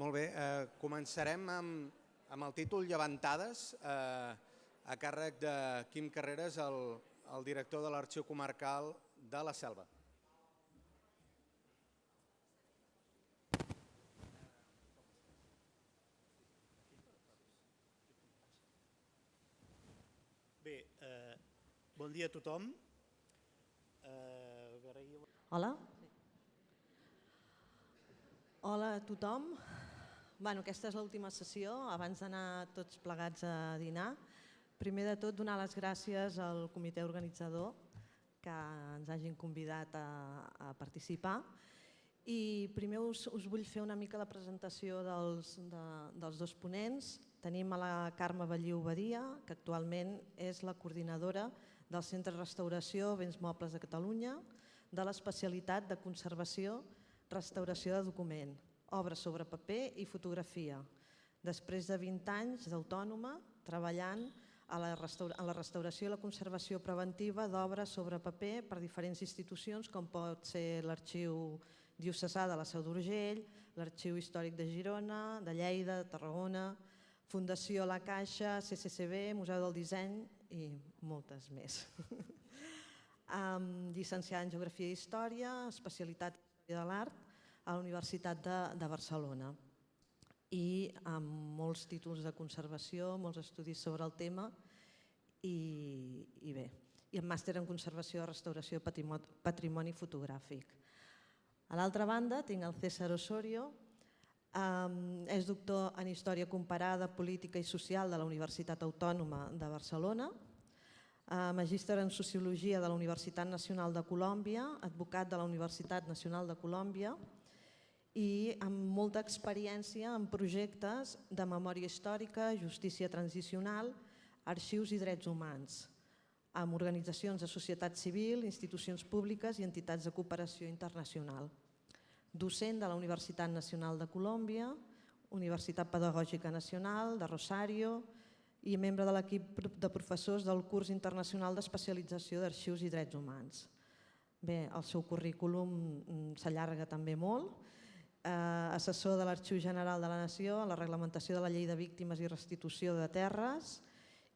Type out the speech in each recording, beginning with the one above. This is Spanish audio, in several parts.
Molt bé, eh, començarem amb, amb el títol Llevantades, eh, a càrrec de Quim Carreras, el, el director de l'Arxiu Comarcal de la Selva. Bé, eh, bon dia a tothom. Eh, agrair- Hola. Hola a tothom. Bueno, aquesta és l'última sessió, abans d'anar tots plegats a dinar. Primer de tot, donar les gràcies al comitè organitzador que ens hagin convidat a, a participar. I primer us, us vull fer una mica la presentació dels, de, dels dos ponents. Tenim a la Carme Balliu Badia, que actualment és la coordinadora del Centre de Restauració Béns Mobles de Catalunya, de l'especialitat de conservació, restauració de document, obra sobre paper i fotografia. Després de 20 anys d'autònoma, treballant a la, a la restauració i la conservació preventiva d'obres sobre paper per diferents institucions, com pot ser l'Arxiu Diocesà de la Seu d'Urgell, l'Arxiu Històric de Girona, de Lleida, de Tarragona, Fundació La Caixa, CCCB, Museu del Disseny i moltes més. um, llicenciada en Geografia i Història, especialitat de l'Art a la Universitat de, de Barcelona. I amb molts títols de conservació, molts estudis sobre el tema i, i bé, i el màster en conservació i restauració patrimoni, patrimoni fotogràfic. A l'altra banda tinc el César Osorio, um, és doctor en Història Comparada, Política i Social de la Universitat Autònoma de Barcelona, uh, magíster en Sociologia de la Universitat Nacional de Colòmbia, advocat de la Universitat Nacional de Colòmbia, i amb molta experiència en projectes de memòria històrica, justícia transicional, arxius i drets humans, amb organitzacions de societat civil, institucions públiques i entitats de cooperació internacional. Docent de la Universitat Nacional de Colòmbia, Universitat Pedagògica Nacional de Rosario i membre de l'equip de professors del curs internacional d'especialització d'arxius i drets humans. Bé, el seu currículum s'allarga també molt, assessor de l'Arxiu General de la Nació en la reglamentació de la Llei de Víctimes i Restitució de Terres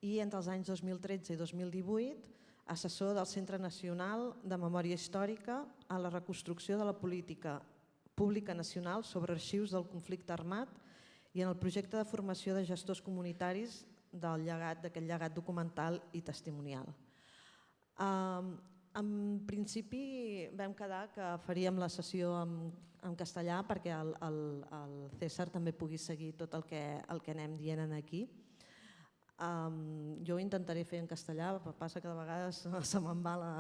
i entre els anys 2013 i 2018 assessor del Centre Nacional de Memòria Històrica en la reconstrucció de la política pública nacional sobre arxius del conflicte armat i en el projecte de formació de gestors comunitaris del llegat d'aquest llegat documental i testimonial. Um, en principi vam quedar que faríem la sessió en, en castellà perquè el, el, el César també pugui seguir tot el que, el que anem dient aquí. Um, jo ho intentaré fer en castellà, passa que de vegades se me'n va la...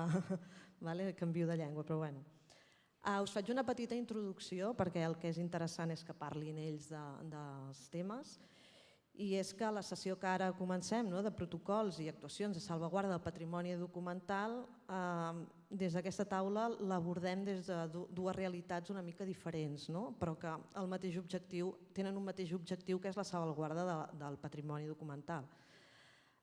vale, canvio de llengua, però bueno. Uh, us faig una petita introducció perquè el que és interessant és que parlin ells de, dels temes i és que la sessió que ara comencem no, de protocols i actuacions de salvaguarda del patrimoni documental, eh, des d'aquesta taula l'abordem des de dues realitats una mica diferents, no? però que el mateix objectiu, tenen un mateix objectiu que és la salvaguarda de, del patrimoni documental.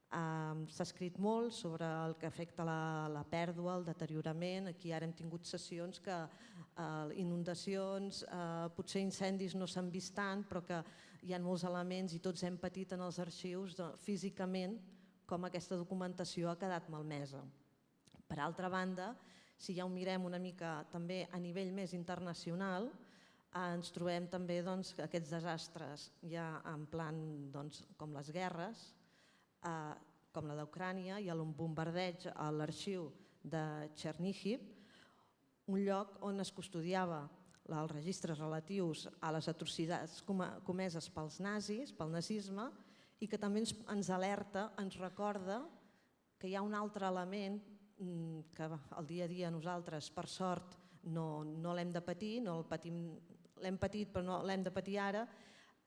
S'ha escrit molt sobre el que afecta la, la pèrdua, el deteriorament. Aquí ara hem tingut sessions que eh, inundacions, eh, potser incendis no s'han vist tant, però que hi ha molts elements i tots hem patit en els arxius de, físicament com aquesta documentació ha quedat malmesa. Per altra banda, si ja ho mirem una mica també a nivell més internacional, ens trobem també doncs, aquests desastres ja en plan doncs, com les guerres, eh, com la d'Ucrània i el bombardeig a l'arxiu de Chernihiv, un lloc on es custodiava els registres relatius a les atrocitats comeses pels nazis, pel nazisme, i que també ens, alerta, ens recorda que hi ha un altre element que el dia a dia nosaltres, per sort, no, no l'hem de patir, no l'hem patit però no l'hem de patir ara,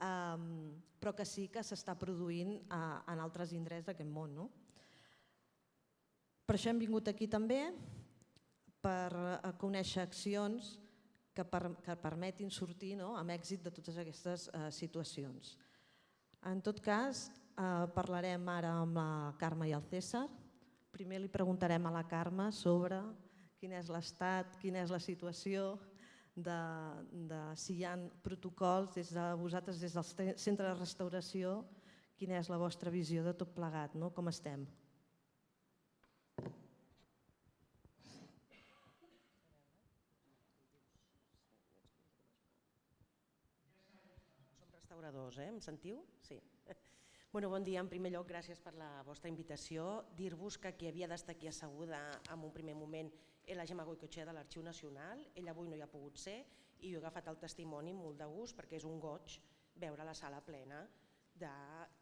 um, però que sí que s'està produint uh, en altres indrets d'aquest món. No? Per això hem vingut aquí també, per uh, conèixer accions que, per, que permetin sortir no, amb èxit de totes aquestes uh, situacions. En tot cas, uh, parlarem ara amb la Carme i el César. Primer li preguntarem a la Carme sobre quin és l'estat, quina és la situació de, de si hi ha protocols des de vosaltres, des del centre de restauració, quina és la vostra visió de tot plegat, no? com estem. Som restauradors, eh? Em sentiu? Sí. Bueno, bon dia. En primer lloc, gràcies per la vostra invitació. Dir-vos que qui havia d'estar aquí asseguda en un primer moment és la Gemma Goicoechea de l'Arxiu Nacional. Ella avui no hi ha pogut ser i jo he agafat el testimoni molt de gust perquè és un goig veure la sala plena de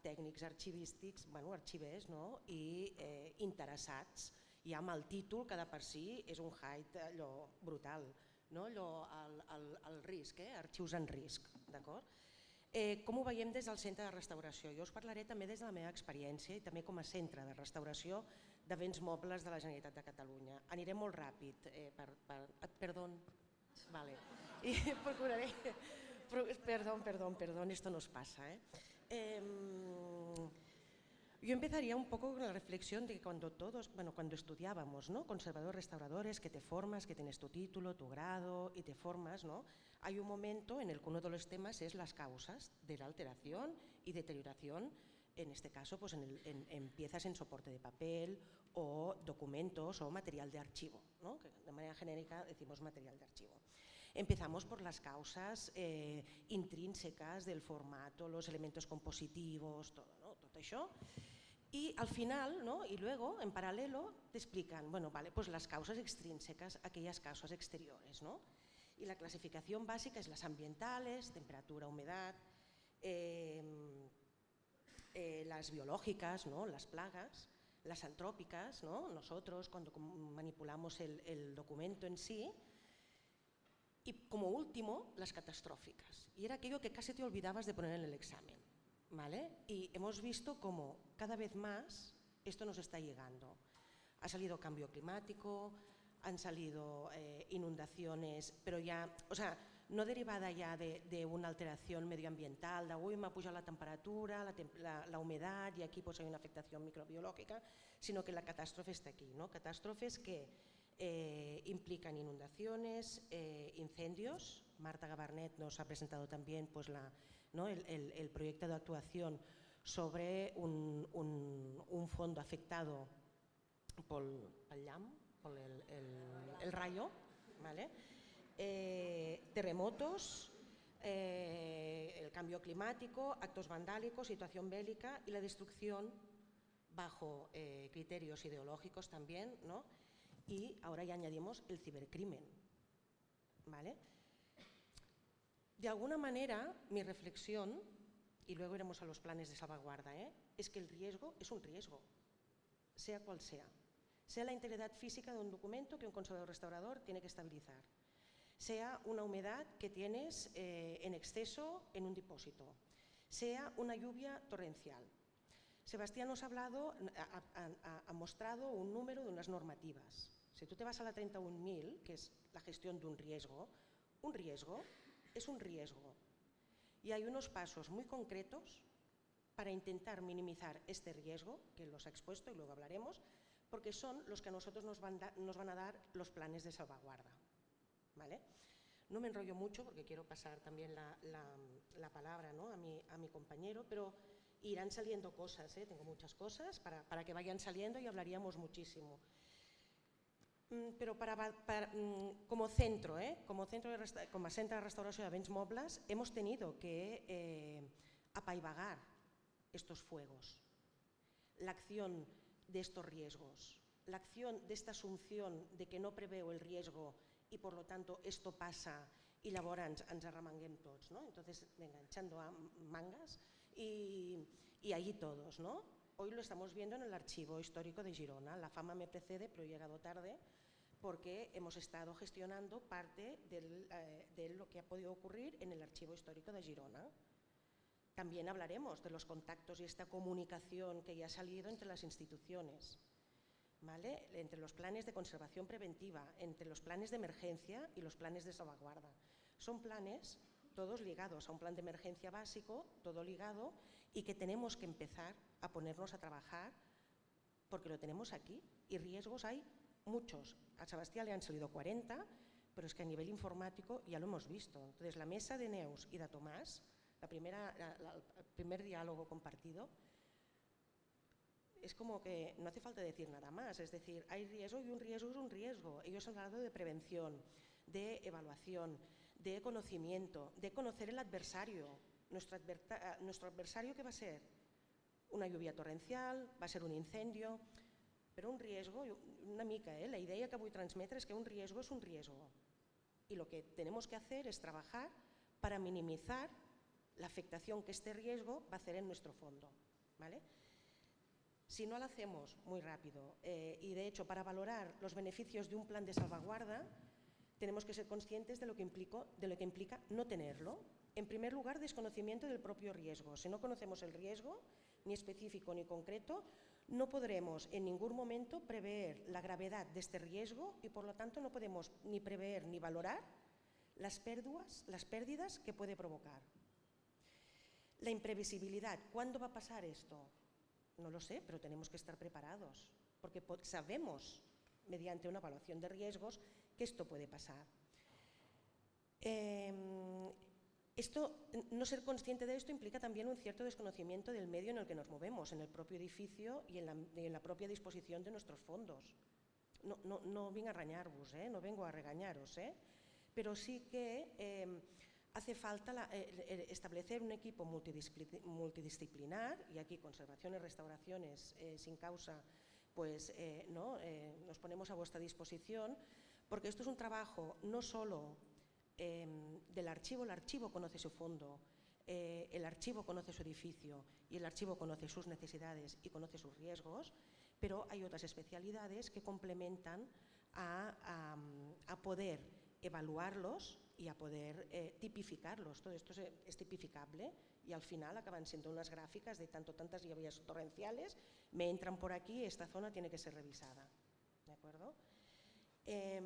tècnics arxivístics, bueno, arxivers no? i eh, interessats ja amb el títol que de per si és un hype allò brutal, no? allò, el, el, el risc, eh? arxius en risc. d'acord? Eh, com ho veiem des del centre de restauració? Jo us parlaré també des de la meva experiència i també com a centre de restauració de béns mobles de la Generalitat de Catalunya. Aniré molt ràpid. Eh, per, per, perdó. Vale. I procuraré... Perdón, perdón, perdón, esto nos pasa. ¿eh? Eh, yo empezaría un poco con la reflexión de que cuando todos, bueno, cuando estudiábamos, ¿no? Conservadores, restauradores, que te formas, que tienes tu título, tu grado y te formas, ¿no? hay un momento en el que uno de los temas es las causas de la alteración y deterioración, en este caso pues en, piezas en soporte de papel o documentos o material de archivo, ¿no? que de manera genérica decimos material de archivo. Empezamos por las causas eh, intrínsecas del formato, los elementos compositivos, todo, ¿no? todo eso. Y al final, ¿no? y luego, en paralelo, te explican, bueno, vale, pues las causas extrínsecas, aquellas causas exteriores, ¿no? y la clasificación básica es las ambientales, temperatura, humedad, em, eh, las biológicas, ¿no? las plagas, las antrópicas, ¿no? nosotros cuando manipulamos el, documento en sí, y como último, las catastróficas. Y era aquello que casi te olvidabas de poner en el examen. ¿vale? Y hemos visto cómo cada vez más esto nos está llegando. Ha salido cambio climático, han salido eh, inundaciones, pero ya, o sea, no derivada ya de, una alteración medioambiental, de uy, me ha puesto la temperatura, la, humedad y aquí pues hay una afectación microbiológica, sino que la catástrofe está aquí, ¿no? Catástrofes que eh, implican inundaciones, eh, incendios. Marta Gabarnet nos ha presentado también pues, la, ¿no? el, proyecto de actuación sobre un, fondo afectado por el el, rayo. Eh, terremotos, el cambio climático, actos vandálicos, situación bélica y la destrucción bajo criterios ideológicos también, ¿no? Y ahora ya añadimos el cibercrimen. ¿vale? De alguna manera, mi reflexión, y luego iremos a los planes de salvaguarda, es que el riesgo es un riesgo, sea cual sea sea la integridad física de un documento que un conservador restaurador tiene que estabilizar, sea una humedad que tienes eh, en exceso en un depósito, sea una lluvia torrencial. Sebastián nos ha hablado, ha, mostrado un número de unas normativas. Si tú te vas a la 31.000, que es la gestión de un riesgo, un riesgo es un riesgo. Y hay unos pasos muy concretos para intentar minimizar este riesgo, que los ha expuesto y luego hablaremos, porque son los que a nosotros nos van, a dar los planes de salvaguarda. ¿vale? No me enrollo mucho porque quiero pasar también la, palabra a, mi, compañero, pero irán saliendo cosas, ¿eh? tengo muchas cosas para, que vayan saliendo y hablaríamos muchísimo. Mm, para, mm, como centro, ¿eh? como centro de, como centro de restauración de bens mobles, hemos tenido que eh, apaivagar estos fuegos. La acción de estos riesgos. La acción de esta asunción de que no preveo el riesgo y por lo tanto esto pasa y llavors ens, ens arremanguem. ¿no? Entonces, venga, echando a mangas y, y allí todos. ¿no? Hoy lo estamos viendo en el archivo histórico de Girona. La fama me precede, pero he llegado tarde porque hemos estado gestionando parte del, eh, de lo que ha podido ocurrir en el archivo histórico de Girona. También hablaremos de los contactos y esta comunicación que ya ha salido entre las instituciones, ¿vale? entre los planes de conservación preventiva, entre los planes de emergencia y los planes de salvaguarda. Son planes todos ligados a un plan de emergencia básico, todo ligado, y que tenemos que empezar a ponernos a trabajar porque lo tenemos aquí y riesgos hay muchos. A Sebastián le han salido 40, pero es que a nivel informático ya lo hemos visto. Entonces, la mesa de Neus y de Tomás, la primera, la, el primer diálogo compartido, es como que no hace falta decir nada más, es decir, hay riesgo y un riesgo es un riesgo. Ellos han hablado de prevención, de evaluación, de conocimiento, de conocer el adversario. Nuestro, nuestro adversario, ¿qué va a ser? Una lluvia torrencial, va a ser un incendio, però un riesgo, una mica, ¿eh? la idea que vull transmetre és que un riesgo és un riesgo. Y lo que tenemos que hacer es trabajar para minimizar la afectación que este riesgo va a hacer en nuestro fondo. ¿vale? Si no lo hacemos muy rápido eh, y de hecho para valorar los beneficios de un plan de salvaguarda tenemos que ser conscientes de lo que, implico, de lo que implica no tenerlo. En primer lugar, desconocimiento del propio riesgo. Si no conocemos el riesgo, ni específico ni concreto, no podremos en ningún momento prever la gravedad de este riesgo y por lo tanto no podemos ni prever ni valorar las pérdidas, las pérdidas que puede provocar. La imprevisibilidad, ¿cuándo va a pasar esto? No lo sé, pero tenemos que estar preparados, porque sabemos, mediante una evaluación de riesgos, que esto puede pasar. Eh, esto, no ser consciente de esto implica también un cierto desconocimiento del medio en el que nos movemos, en el propio edificio y en la, propia disposición de nuestros fondos. No, no, vengo a regañar-vos, eh? no vengo a regañaros, eh? pero sí que eh, hace falta la, eh, establecer un equipo multidisciplinar, y aquí conservaciones, restauraciones, eh, sin causa, pues eh, ¿no? nos ponemos a vuestra disposición, porque esto es un trabajo no solo eh, del archivo, el archivo conoce su fondo, eh, el archivo conoce su edificio y el archivo conoce sus necesidades y conoce sus riesgos, pero hay otras especialidades que complementan a, a, poder evaluarlos y a poder eh, tipificarlos. Todo esto es, tipificable y al final acaban siendo unas gráficas de tanto tantas lluvias torrenciales, me entran por aquí, esta zona tiene que ser revisada. ¿De acuerdo? Eh,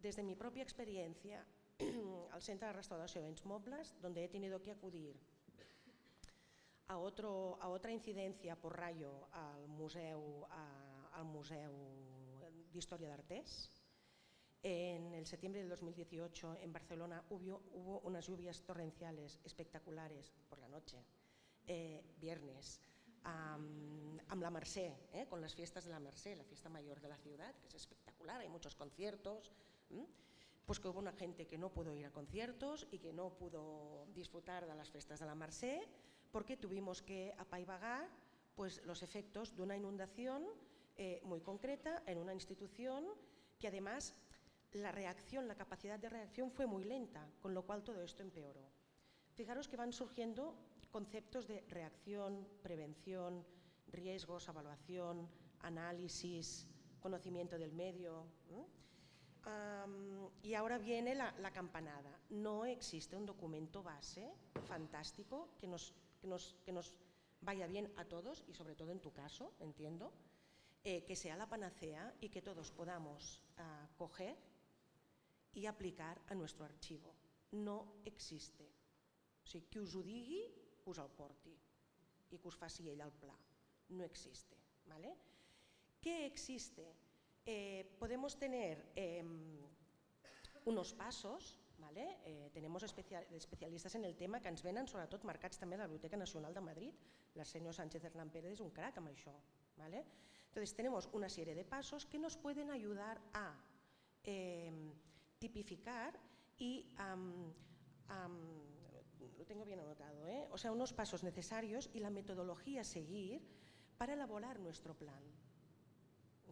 desde mi propia experiencia al Centro de Restauración de Mobles, donde he tenido que acudir a, otro, a otra incidencia por rayo al Museu, a, al museu d'Història d'Artés. En el septiembre del 2018 en Barcelona hubo, hubo unas lluvias torrenciales espectaculares por la noche, eh, viernes, um, amb la Mercè, eh, con las fiestas de la Mercè, la fiesta mayor de la ciudad, que es espectacular, hay muchos conciertos, pues que hubo una gente que no pudo ir a conciertos y que no pudo disfrutar de las fiestas de la Mercè porque tuvimos que apaivagar pues, los efectos de una inundación eh, muy concreta en una institución que además la reacción, la capacidad de reacción fue muy lenta, con lo cual todo esto empeoró. Fijaros que van surgiendo conceptos de reacción, prevención, riesgos, evaluación, análisis, conocimiento del medio. Um, y ahora viene la, la, campanada. No existe un documento base fantástico que nos, que nos, que nos vaya bien a todos y sobre todo en tu caso, entiendo, eh, que sea la panacea y que todos podamos uh, coger y aplicar a nuestro archivo. No existe. O sigui, qui us ho digui, us el porti i que us faci ell el pla. No existe. ¿vale? ¿Qué existe? Eh, podemos tener eh, unos pasos, ¿vale? eh, tenemos especial, especialistas en el tema que ens venen sobretot marcats també a la Biblioteca Nacional de Madrid, la señor Sánchez Hernán Pérez és un crack amb això. ¿vale? Entonces tenemos una serie de pasos que nos pueden ayudar a eh, tipificar y um, lo tengo bien anotado, ¿eh? o sea, unos pasos necesarios y la metodología a seguir para elaborar nuestro plan.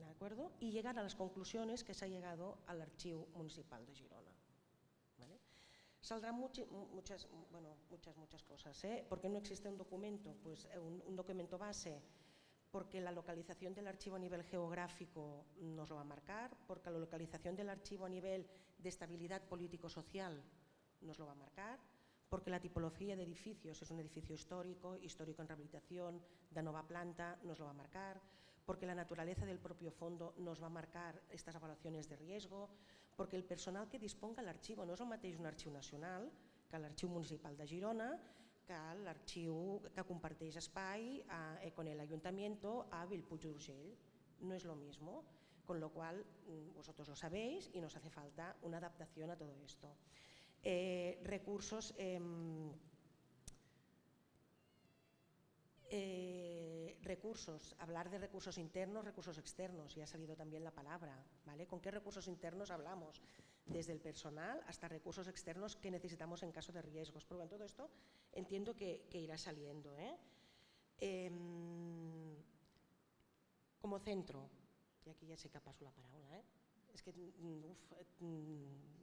¿De acuerdo? Y llegar a las conclusiones que se ha llegado al Archivo Municipal de Girona. ¿vale? Saldrán much muchas, bueno, muchas, muchas cosas. ¿eh? ¿Por qué no existe un documento? Pues eh, un, un documento base porque la localización del archivo a nivel geográfico nos lo va a marcar, porque la localización del archivo a nivel de estabilidad político-social nos lo va a marcar, porque la tipología de edificios es un edificio histórico, histórico en rehabilitación, de nova planta, nos lo va a marcar, porque la naturaleza del propio fondo nos va a marcar estas evaluaciones de riesgo, porque el personal que disponga l'arxiu no és el mateix un arxiu nacional que l'arxiu municipal de Girona, que l'arxiu que comparteix espai eh, con el ayuntamiento a Bellpuig d'Urgell. No és lo mismo. con lo cual mm, vosotros lo sabéis y nos hace falta una adaptación a todo esto. Eh, recursos... em, eh, recursos, hablar de recursos internos, recursos externos, ya ha salido también la palabra, ¿vale? ¿Con qué recursos internos hablamos? Desde el personal hasta recursos externos que necesitamos en caso de riesgos. Pero en todo esto entiendo que, irá saliendo. ¿eh? Em, como centro, y aquí ja sé que passo la paraula, ¿eh? és que mm, uf, mm,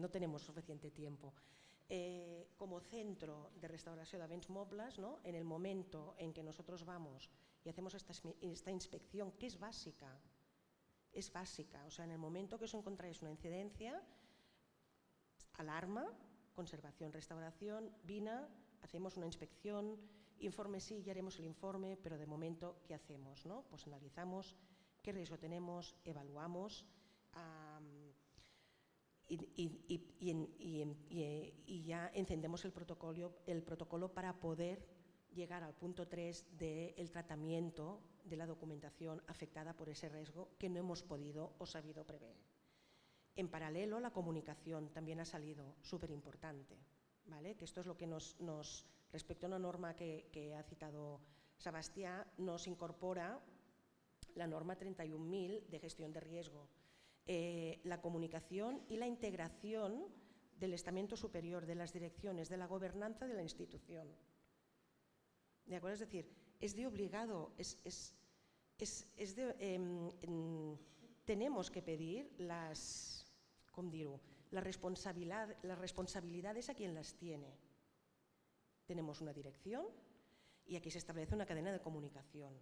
no tenemos suficiente tiempo. Eh, como centro de restauración de bens mobles, ¿no? en el momento en que nosotros vamos y hacemos esta, esta inspección, que es básica, es básica, o sea, en el momento que os encontráis una incidencia, alarma, conservación, restauración, vina, hacemos una inspección, informe sí, ya haremos el informe, pero de momento, ¿qué hacemos? No? Pues analizamos qué riesgo tenemos, evaluamos, um, y, y, y, y, ya encendemos el protocolo, el protocolo para poder llegar al punto 3 del tratamiento de la documentación afectada por ese riesgo que no hemos podido o sabido prever. En paralelo, la comunicación también ha salido súper importante, ¿vale? que esto es lo que nos, nos respecto a una norma que, que ha citado Sebastián, nos incorpora la norma 31.000 de gestión de riesgo, eh, la comunicación y la integración del estamento superior, de las direcciones, de la gobernanza de la institución. ¿De acuerdo? Es decir, es de obligado, es, es, es, es de, eh, tenemos que pedir las, ¿cómo? La responsabilidad, las responsabilidades a quien las tiene. Tenemos una dirección y aquí se establece una cadena de comunicación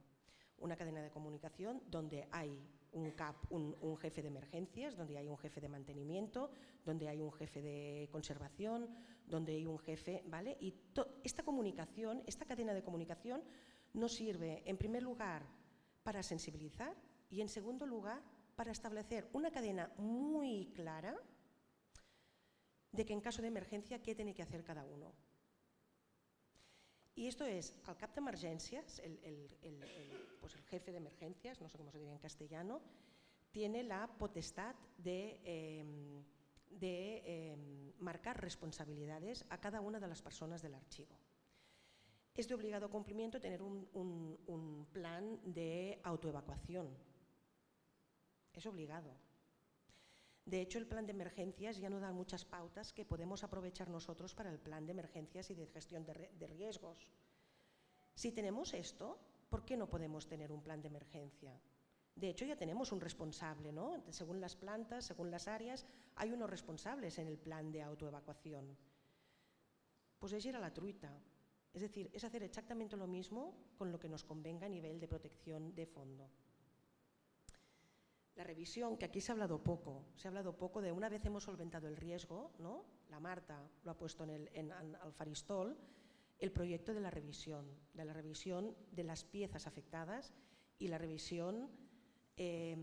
una cadena de comunicación donde hay un, CAP, un, jefe de emergencias, donde hay un jefe de mantenimiento, donde hay un jefe de conservación, donde hay un jefe, ¿vale? Y esta comunicación, esta cadena de comunicación nos sirve, en primer lugar, para sensibilizar y, en segundo lugar, para establecer una cadena muy clara de que en caso de emergencia, qué tiene que hacer cada uno. Y esto es, al cap de emergencias, pues el jefe de emergencias, no sé cómo se diría en castellano, tiene la potestad de, de eh, marcar responsabilidades a cada una de las personas del archivo. Es de obligado cumplimiento tener un plan de autoevacuación. Es obligado. De hecho, el plan de emergencias ya nos da muchas pautas que podemos aprovechar nosotros para el plan de emergencias y de gestión de, riesgos. Si tenemos esto, ¿por qué no podemos tener un plan de emergencia? De hecho, ya tenemos un responsable, ¿no? Según las plantas, según las áreas, hay unos responsables en el plan de autoevacuación. Pues es ir a la truita. Es decir, es hacer exactamente lo mismo con lo que nos convenga a nivel de protección de fondo. La revisión, que aquí se ha hablado poco, se ha hablado poco de una vez hemos solventado el riesgo, ¿no? la Marta lo ha puesto en el, en, en, al faristol, el proyecto de la revisión, de la revisión de las piezas afectadas y la revisión, eh,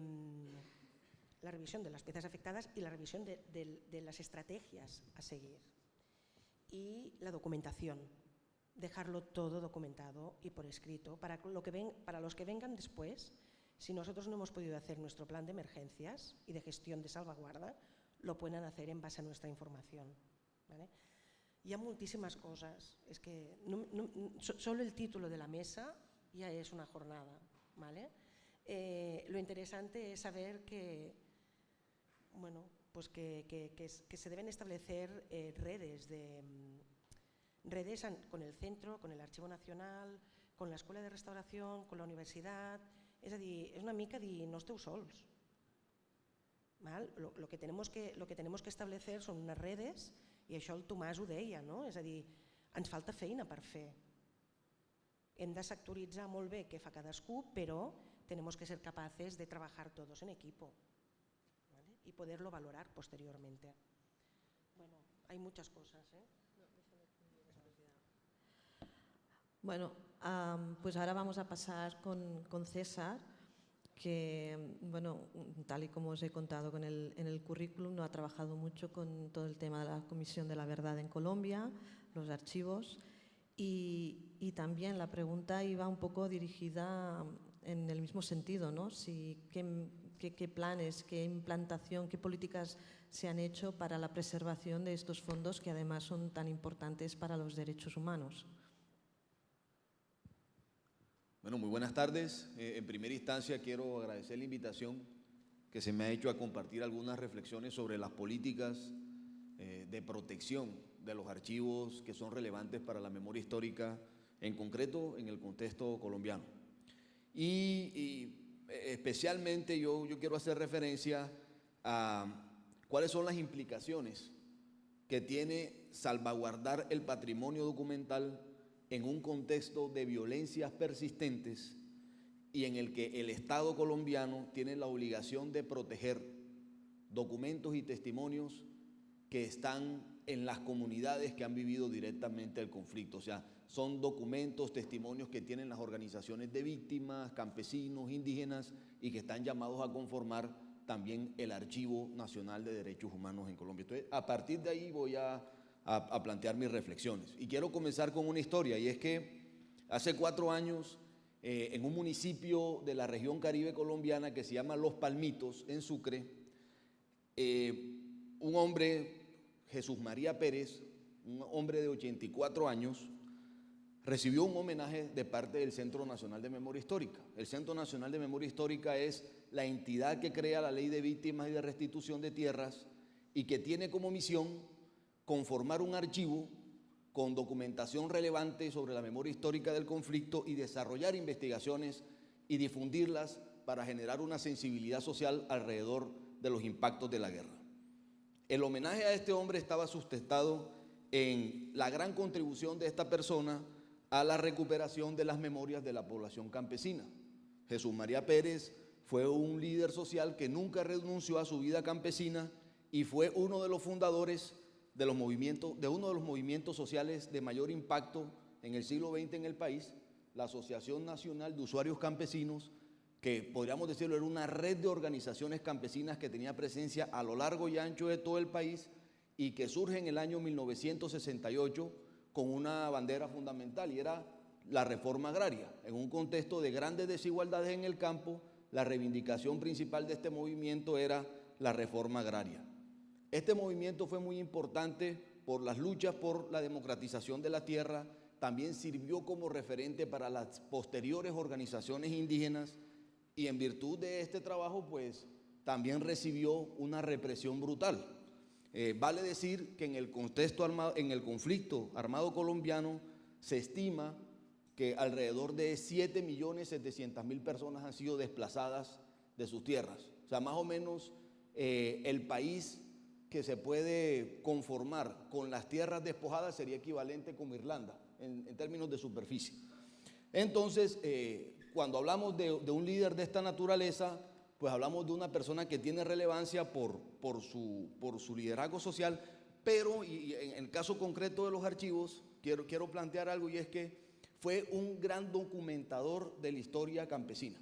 la revisión de las piezas afectadas y la revisión de, las estrategias a seguir. Y la documentación, dejarlo todo documentado y por escrito para, lo que para los que vengan después, si nosotros no hemos podido hacer nuestro plan de emergencias y de gestión de salvaguarda, lo pueden hacer en base a nuestra información. ¿vale? Hi ha que solo el título de la mesa ya es una jornada. ¿vale? Eh, lo interesante es saber que, bueno, pues que, se deben establecer eh, redes, de, redes con el centro, con el Archivo Nacional, con la Escuela de Restauración, con la universidad, és a dir, és una mica dir, no esteu sols. Val? Lo, lo, que tenemos que, lo que tenemos que establecer són unes redes, i això el Tomàs ho deia, no? és a dir, ens falta feina per fer. Hem de sectoritzar molt bé què fa cadascú, però tenemos que ser capaces de trabajar todos en equipo ¿vale? y poderlo valorar posteriormente. Bueno, hay muchas cosas. ¿eh? Bueno, pues ahora vamos a pasar con, César, que, bueno, tal y como os he contado con el, en el currículum, no ha trabajado mucho con todo el tema de la Comisión de la Verdad en Colombia, los archivos, y, también la pregunta iba un poco dirigida en el mismo sentido, ¿no? Qué, planes, qué implantación, qué políticas se han hecho para la preservación de estos fondos que además son tan importantes para los derechos humanos. Bueno, muy buenas tardes. Eh, en primera instancia quiero agradecer la invitación que se me ha hecho a compartir algunas reflexiones sobre las políticas eh, de protección de los archivos que son relevantes para la memoria histórica, en concreto en el contexto colombiano. Y, eh, especialmente yo, yo quiero hacer referencia a cuáles son las implicaciones que tiene salvaguardar el patrimonio documental en un contexto de violencias persistentes y en el que el Estado colombiano tiene la obligación de proteger documentos y testimonios que están en las comunidades que han vivido directamente el conflicto. O sea, son documentos, testimonios que tienen las organizaciones de víctimas, campesinos, indígenas y que están llamados a conformar también el Archivo Nacional de Derechos Humanos en Colombia. Entonces, a partir de ahí voy a a, plantear mis reflexiones. Y quiero comenzar con una historia, y es que hace cuatro años, eh, en un municipio de la región caribe colombiana que se llama Los Palmitos, en Sucre, eh, un hombre, Jesús María Pérez, un hombre de 84 años, recibió un homenaje de parte del Centro Nacional de Memoria Histórica. El Centro Nacional de Memoria Histórica es la entidad que crea la ley de víctimas y de restitución de tierras y que tiene como misión conformar un archivo con documentación relevante sobre la memoria histórica del conflicto y desarrollar investigaciones y difundirlas para generar una sensibilidad social alrededor de los impactos de la guerra. El homenaje a este hombre estaba sustentado en la gran contribución de esta persona a la recuperación de las memorias de la población campesina. Jesús María Pérez fue un líder social que nunca renunció a su vida campesina y fue uno de los fundadores de, los movimientos, de uno de los movimientos sociales de mayor impacto en el siglo XX en el país, la Asociación Nacional de Usuarios Campesinos, que podríamos decirlo era una red de organizaciones campesinas que tenía presencia a lo largo y ancho de todo el país y que surge en el año 1968 con una bandera fundamental y era la reforma agraria. En un contexto de grandes desigualdades en el campo, la reivindicación principal de este movimiento era la reforma agraria. Este movimiento fue muy importante por las luchas por la democratización de la tierra, también sirvió como referente para las posteriores organizaciones indígenas y en virtud de este trabajo pues también recibió una represión brutal. Eh, vale decir que en el contexto armado, en el conflicto armado colombiano se estima que alrededor de 7.700.000 personas han sido desplazadas de sus tierras. O sea, más o menos eh, el país que se puede conformar con las tierras despojadas sería equivalente como Irlanda en, términos de superficie. Entonces, eh, cuando hablamos de, un líder de esta naturaleza, pues hablamos de una persona que tiene relevancia por, su, liderazgo social, pero en el caso concreto de los archivos, quiero, quiero plantear algo y es que fue un gran documentador de la historia campesina.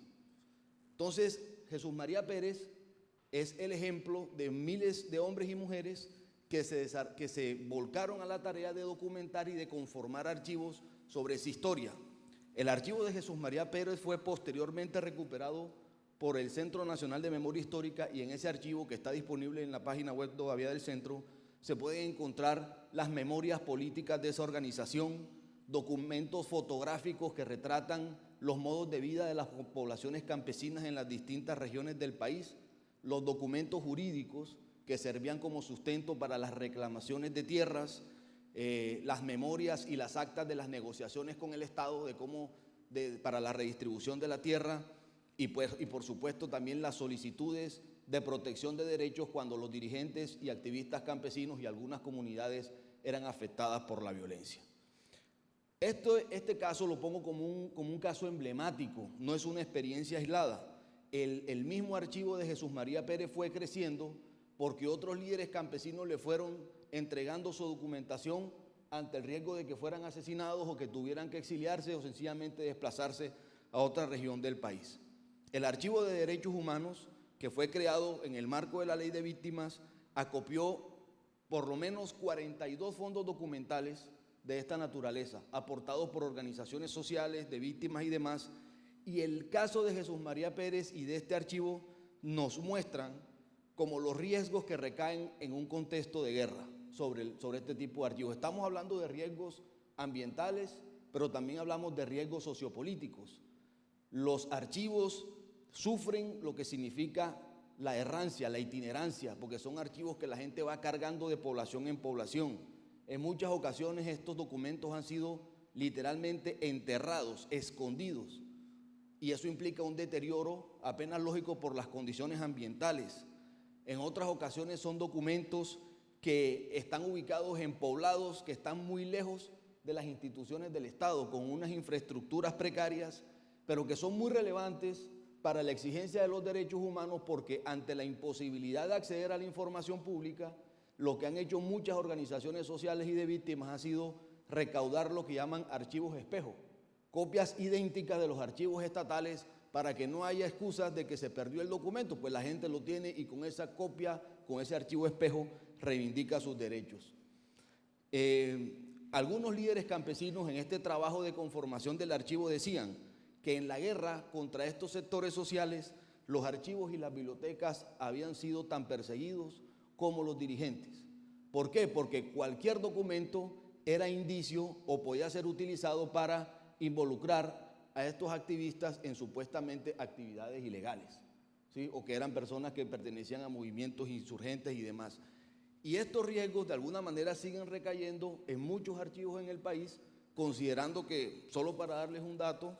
Entonces, Jesús María Pérez es el ejemplo de miles de hombres y mujeres que se, que se volcaron a la tarea de documentar y de conformar archivos sobre esa historia. El archivo de Jesús María Pérez fue posteriormente recuperado por el Centro Nacional de Memoria Histórica y en ese archivo que está disponible en la página web todavía del centro se pueden encontrar las memorias políticas de esa organización, documentos fotográficos que retratan los modos de vida de las poblaciones campesinas en las distintas regiones del país, los documentos jurídicos que servían como sustento para las reclamaciones de tierras, eh, las memorias y las actas de las negociaciones con el Estado de cómo, para la redistribución de la tierra y, pues, y por supuesto también las solicitudes de protección de derechos cuando los dirigentes y activistas campesinos y algunas comunidades eran afectadas por la violencia. Esto, este caso lo pongo como un, como un caso emblemático, no es una experiencia aislada el, mismo archivo de Jesús María Pérez fue creciendo porque otros líderes campesinos le fueron entregando su documentación ante el riesgo de que fueran asesinados o que tuvieran que exiliarse o sencillamente desplazarse a otra región del país. El Archivo de Derechos Humanos, que fue creado en el marco de la Ley de Víctimas, acopió por lo menos 42 fondos documentales de esta naturaleza, aportados por organizaciones sociales, de víctimas y demás, Y el caso de Jesús María Pérez y de este archivo nos muestran como los riesgos que recaen en un contexto de guerra sobre, sobre este tipo de archivos. Estamos hablando de riesgos ambientales, pero también hablamos de riesgos sociopolíticos. Los archivos sufren lo que significa la errancia, la itinerancia, porque son archivos que la gente va cargando de población en población. En muchas ocasiones estos documentos han sido literalmente enterrados, escondidos, y eso implica un deterioro apenas lógico por las condiciones ambientales. En otras ocasiones son documentos que están ubicados en poblados que están muy lejos de las instituciones del Estado, con unas infraestructuras precarias, pero que son muy relevantes para la exigencia de los derechos humanos porque ante la imposibilidad de acceder a la información pública, lo que han hecho muchas organizaciones sociales y de víctimas ha sido recaudar lo que llaman archivos espejo, copias idénticas de los archivos estatales para que no haya excusas de que se perdió el documento, pues la gente lo tiene y con esa copia, con ese archivo espejo, reivindica sus derechos. Eh, algunos líderes campesinos en este trabajo de conformación del archivo decían, que en la guerra contra estos sectores sociales los archivos y las bibliotecas habían sido tan perseguidos como los dirigentes. ¿Por qué? Porque cualquier documento era indicio o podía ser utilizado para involucrar a estos activistas en supuestamente actividades ilegales, ¿sí? o que eran personas que pertenecían a movimientos insurgentes y demás. Y estos riesgos de alguna manera siguen recayendo en muchos archivos en el país, considerando que, solo para darles un dato,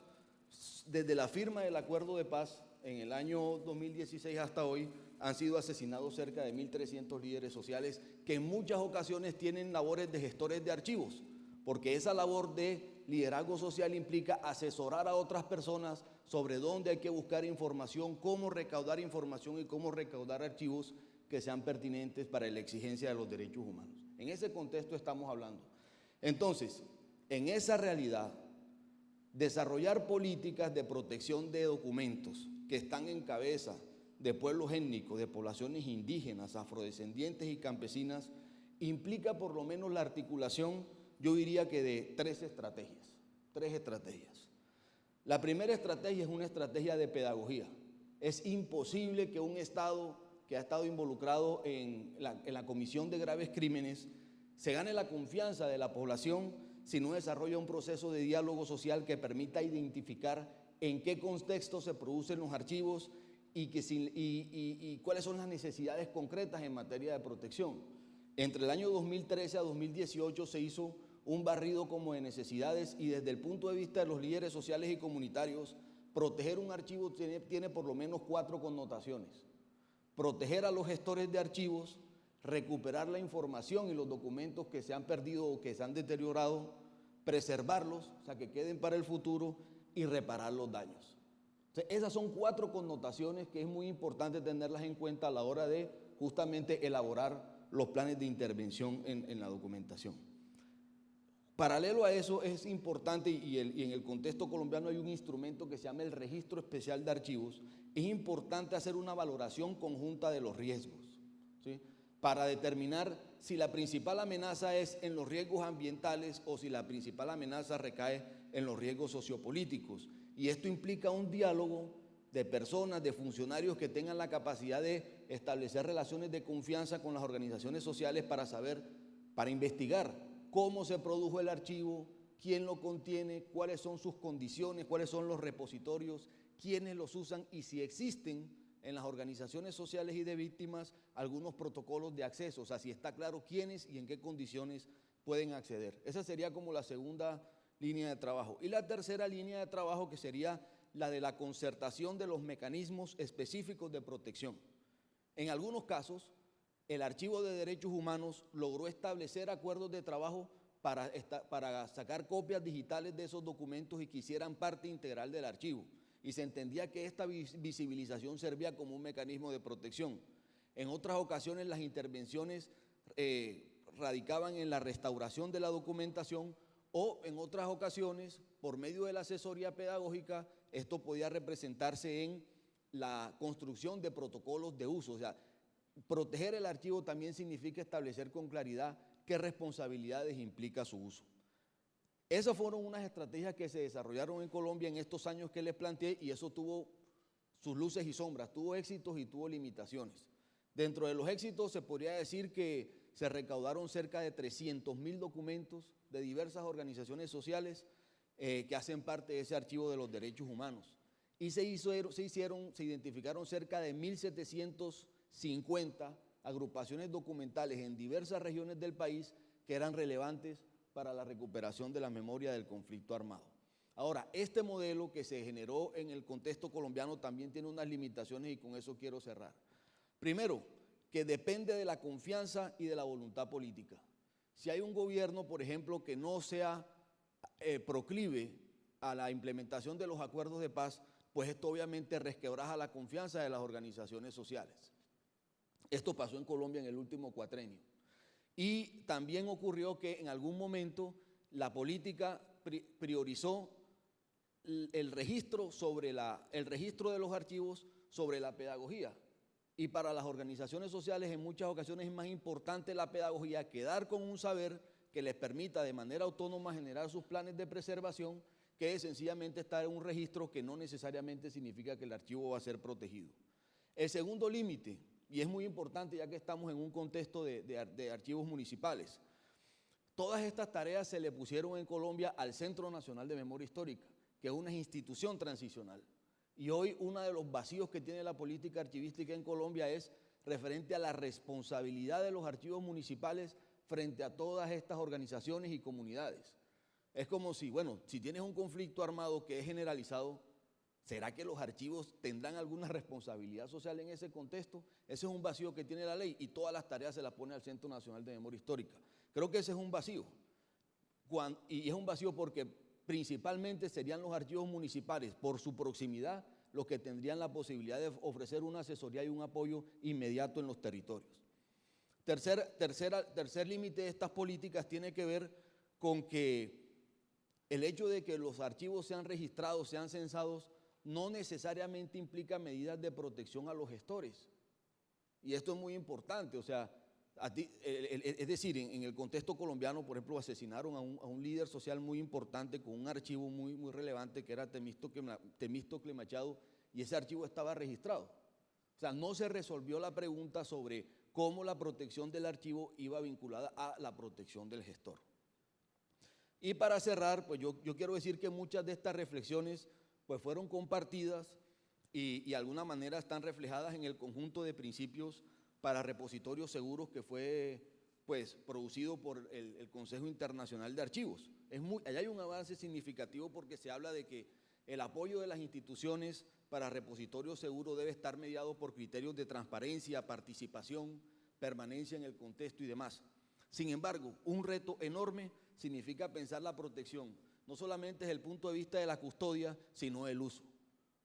desde la firma del acuerdo de paz en el año 2016 hasta hoy, han sido asesinados cerca de 1.300 líderes sociales que en muchas ocasiones tienen labores de gestores de archivos, porque esa labor de liderazgo social implica asesorar a otras personas sobre dónde hay que buscar información, cómo recaudar información y cómo recaudar archivos que sean pertinentes para la exigencia de los derechos humanos. En ese contexto estamos hablando. Entonces, en esa realidad, desarrollar políticas de protección de documentos que están en cabeza de pueblos étnicos, de poblaciones indígenas, afrodescendientes y campesinas, implica por lo menos la articulación, yo diría que de tres estrategias, tres estrategias. La primera estrategia es una estrategia de pedagogía. Es imposible que un Estado que ha estado involucrado en la, en la comisión de graves crímenes se gane la confianza de la población si no desarrolla un proceso de diálogo social que permita identificar en qué contexto se producen los archivos y, que y, cuáles son las necesidades concretas en materia de protección. Entre el año 2013 a 2018 se hizo un barrido como de necesidades y desde el punto de vista de los líderes sociales y comunitarios, proteger un archivo tiene, tiene por lo menos cuatro connotaciones. Proteger a los gestores de archivos, recuperar la información y los documentos que se han perdido o que se han deteriorado, preservarlos, o sea, que queden para el futuro y reparar los daños. esas son cuatro connotaciones que es muy importante tenerlas en cuenta a la hora de justamente elaborar los planes de intervención en, la documentación. Paralelo a eso es importante y, en el contexto colombiano hay un instrumento que se llama el Registro Especial de Archivos. Es importante hacer una valoración conjunta de los riesgos. para determinar si la principal amenaza es en los riesgos ambientales o si la principal amenaza recae en los riesgos sociopolíticos. Y esto implica un diálogo de personas, de funcionarios que tengan la capacidad de establecer relaciones de confianza con las organizaciones sociales para saber, para investigar cómo se produjo el archivo, quién lo contiene, cuáles son sus condiciones, cuáles son los repositorios, quiénes los usan y si existen en las organizaciones sociales y de víctimas algunos protocolos de acceso, o sea, si está claro quiénes y en qué condiciones pueden acceder. Esa sería como la segunda línea de trabajo. Y la tercera línea de trabajo que sería la de la concertación de los mecanismos específicos de protección. En algunos casos, el Archivo de Derechos Humanos logró establecer acuerdos de trabajo para, para sacar copias digitales de esos documentos y que hicieran parte integral del archivo y se entendía que esta visibilización servía como un mecanismo de protección. En otras ocasiones las intervenciones eh, radicaban en la restauración de la documentación o en otras ocasiones, por medio de la asesoría pedagógica, esto podía representarse en la construcción de protocolos de uso. O sea, proteger el archivo también significa establecer con claridad qué responsabilidades implica su uso. Esas fueron unas estrategias que se desarrollaron en Colombia en estos años que les planteé y eso tuvo sus luces y sombras, tuvo éxitos y tuvo limitaciones. Dentro de los éxitos se podría decir que se recaudaron cerca de 300 mil documentos de diversas organizaciones sociales eh, que hacen parte de ese archivo de los derechos humanos. Y se, hizo, se hicieron, se identificaron cerca de 1.750 agrupaciones documentales en diversas regiones del país que eran relevantes para la recuperación de la memoria del conflicto armado. Ahora, este modelo que se generó en el contexto colombiano también tiene unas limitaciones y con eso quiero cerrar. Primero, que depende de la confianza y de la voluntad política. Si hay un gobierno, por ejemplo, que no sea eh, proclive a la implementación de los acuerdos de paz, pues esto obviamente resquebraja la confianza de las organizaciones sociales. Esto pasó en Colombia en el último cuatrenio. Y también ocurrió que en algún momento la política priorizó el registro, sobre la, el registro de los archivos sobre la pedagogía. Y para las organizaciones sociales en muchas ocasiones es más importante la pedagogía, quedar con un saber que les permita de manera autónoma generar sus planes de preservación, que sencillamente estar en un registro que no necesariamente significa que el archivo va a ser protegido. El segundo límite, y es muy importante ya que estamos en un contexto de, archivos municipales, todas estas tareas se le pusieron en Colombia al Centro Nacional de Memoria Histórica, que es una institución transicional. Y hoy uno de los vacíos que tiene la política archivística en Colombia es referente a la responsabilidad de los archivos municipales frente a todas estas organizaciones y comunidades. Es como si, bueno, si tienes un conflicto armado que es generalizado, ¿será que los archivos tendrán alguna responsabilidad social en ese contexto? Ese es un vacío que tiene la ley y todas las tareas se las pone al Centro Nacional de Memoria Histórica. Creo que ese es un vacío. y es un vacío porque principalmente serían los archivos municipales, por su proximidad, los que tendrían la posibilidad de ofrecer una asesoría y un apoyo inmediato en los territorios. Tercer, tercer límite de estas políticas tiene que ver con que el hecho de que los archivos sean registrados, sean censados, no necesariamente implica medidas de protección a los gestores. Y esto es muy importante, o sea, es decir, en, el contexto colombiano, por ejemplo, asesinaron a un, líder social muy importante con un archivo muy, muy relevante que era Temístocle Machado y ese archivo estaba registrado. O sea, no se resolvió la pregunta sobre cómo la protección del archivo iba vinculada a la protección del gestor. Y para cerrar, pues yo, quiero decir que muchas de estas reflexiones pues fueron compartidas y, y de alguna manera están reflejadas en el conjunto de principios para repositorios seguros que fue pues, producido por el, Consejo Internacional de Archivos. Es muy, allá hay un avance significativo porque se habla de que el apoyo de las instituciones para repositorios seguros debe estar mediado por criterios de transparencia, participación, permanencia en el contexto y demás. Sin embargo, un reto enorme significa pensar la protección, no solamente desde el punto de vista de la custodia, sino del uso.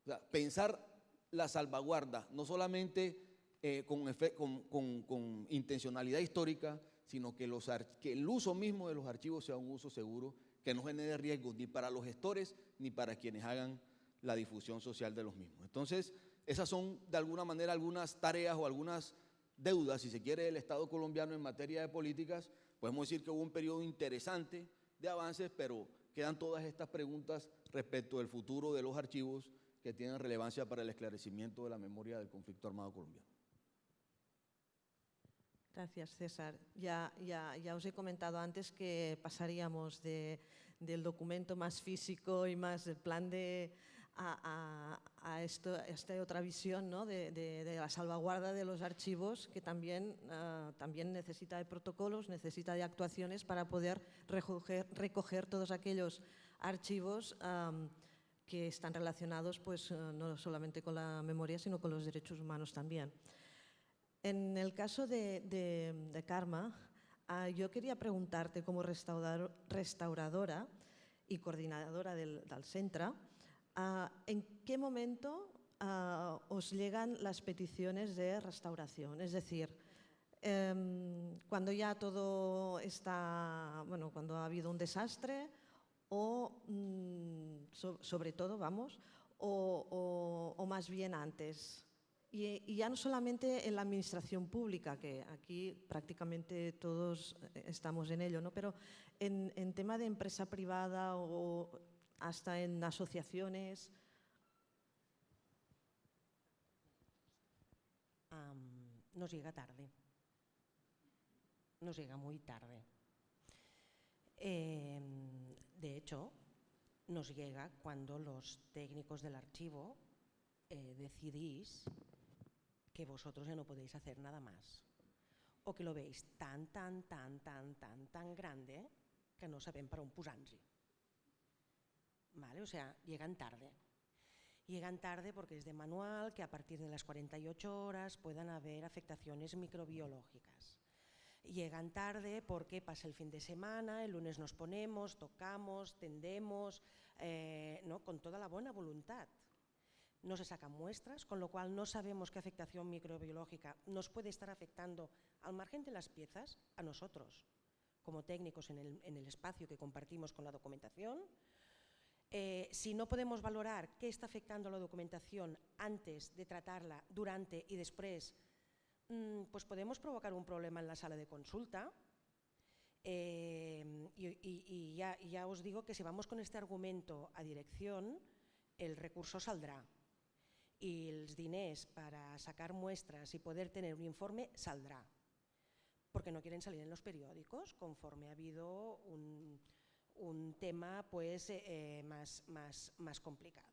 O sea, pensar la salvaguarda, no solamente eh, con, intencionalidad histórica, sino que, que el uso mismo de los archivos sea un uso seguro, que no genere riesgos ni para los gestores ni para quienes hagan la difusión social de los mismos. Entonces, esas son de alguna manera algunas tareas o algunas deudas, si se quiere, del Estado colombiano en materia de políticas. Podemos decir que hubo un periodo interesante de avances, pero quedan todas estas preguntas respecto del futuro de los archivos que tienen relevancia para el esclarecimiento de la memoria del conflicto armado colombiano. Gracias, César. Ya, ya, ya os he comentado antes que pasaríamos de, del documento más físico y más el plan de, a, a, esta otra visión ¿no? de, de, la salvaguarda de los archivos que también, uh, también necesita de protocolos, necesita de actuaciones para poder recoger, recoger todos aquellos archivos que están relacionados pues, uh, no solamente con la memoria, sino con los derechos humanos también. En el caso de, Karma, ah, yo quería preguntarte como restauradora y coordinadora del, centro, ah, ¿en qué momento ah, os llegan las peticiones de restauración? Es decir, em, cuando ya todo está, bueno, cuando ha habido un desastre o, mm, sobre todo, vamos, o más bien antes. Y, y, ya no solamente en la administración pública, que aquí prácticamente todos estamos en ello, ¿no? pero en, en tema de empresa privada o hasta en asociaciones. Nos llega tarde. Nos llega muy tarde. Eh, de hecho, nos llega cuando los técnicos del archivo eh, decidís que vosotros ya no podéis hacer nada más o que lo veis tan, tan, tan, tan, tan, tan grande que no sabem per on posar-nos-hi. ¿Vale? O sea, llegan tarde. Llegan tarde porque es de manual que a partir de las 48 horas puedan haber afectaciones microbiológicas. Llegan tarde porque pasa el fin de semana, el lunes nos ponemos, tocamos, tendemos, eh, ¿no? con toda la buena voluntad. No se sacan muestras, con lo cual no sabemos qué afectación microbiológica nos puede estar afectando al margen de las piezas a nosotros, como técnicos en el, en el espacio que compartimos con la documentación, eh, si no podemos valorar qué está afectando la documentación antes de tratarla, durante y después, mmm, pues podemos provocar un problema en la sala de consulta. Eh, y, ya, ya, os digo que si vamos con este argumento a dirección, el recurso saldrá. Y los diners para sacar muestras y poder tener un informe saldrá. Porque no quieren salir en los periódicos conforme ha habido un, un tema pues, eh, más, más, más complicado.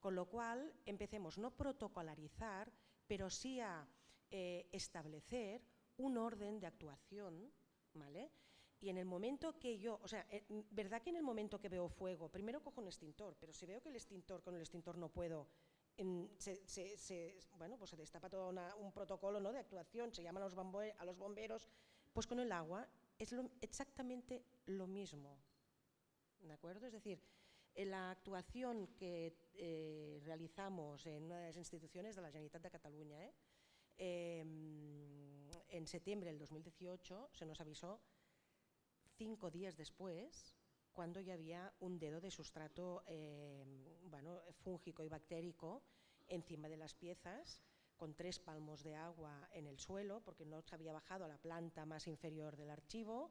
Con lo cual, empecemos no protocolarizar, pero sí a eh, establecer un orden de actuación, ¿vale? Y en el momento que yo, o sea, eh, ¿verdad que en el momento que veo fuego, primero cojo un extintor, pero si veo que el extintor, con el extintor no puedo, se, se, se, bueno, pues se destapa todo una, un protocolo ¿no? de actuación, se llaman a los bomberos, pues con el agua es lo, exactamente lo mismo. ¿De acuerdo? Es decir, en la actuación que eh, realizamos en una de las instituciones de la Generalitat de Cataluña, ¿eh? eh, en septiembre del 2018 se nos avisó cinco días después cuando ya había un dedo de sustrato eh, bueno, fúngico y bactérico encima de las piezas, con tres palmos de agua en el suelo, porque no se había bajado a la planta más inferior del archivo,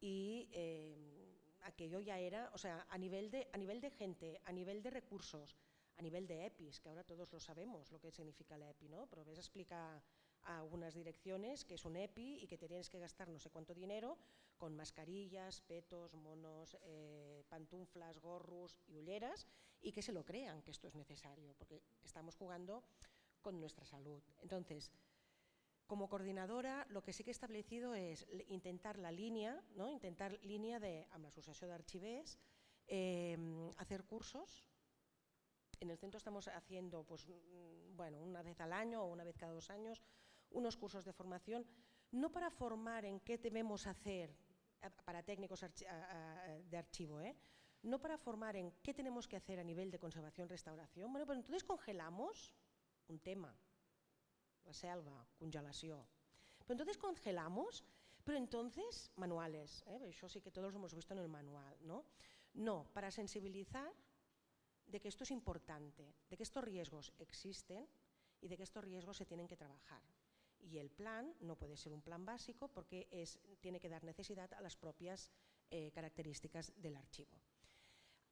y eh, aquello ya era, o sea, a nivel, de, a nivel de gente, a nivel de recursos, a nivel de EPIs, que ahora todos lo sabemos lo que significa la EPI, ¿no? pero ves explica a algunas direcciones que es un EPI y que te tienes que gastar no sé cuánto dinero con mascarillas, petos, monos, eh, pantuflas, gorros y ulleras y que se lo crean que esto es necesario, porque estamos jugando con nuestra salud. Entonces, como coordinadora, lo que sí que he establecido es intentar la línea, ¿no? intentar línea de, amb l'associació d'arxivers, eh, hacer cursos. En el centro estamos haciendo, pues, mm, bueno, una vez al año o una vez cada dos años, unos cursos de formación, no para formar en qué debemos hacer para técnicos de archivo, ¿eh? no para formar en qué tenemos que hacer a nivel de conservación-restauración, bueno, pero entonces congelamos un tema, selva, congelación. Pero entonces congelamos, pero entonces manuales, ¿eh? eso sí que todos hemos visto en el manual, ¿no? No, para sensibilizar de que esto es importante, de que estos riesgos existen y de que estos riesgos se tienen que trabajar. Y el plan no puede ser un plan básico porque es, tiene que dar necesidad a las propias eh, características del archivo.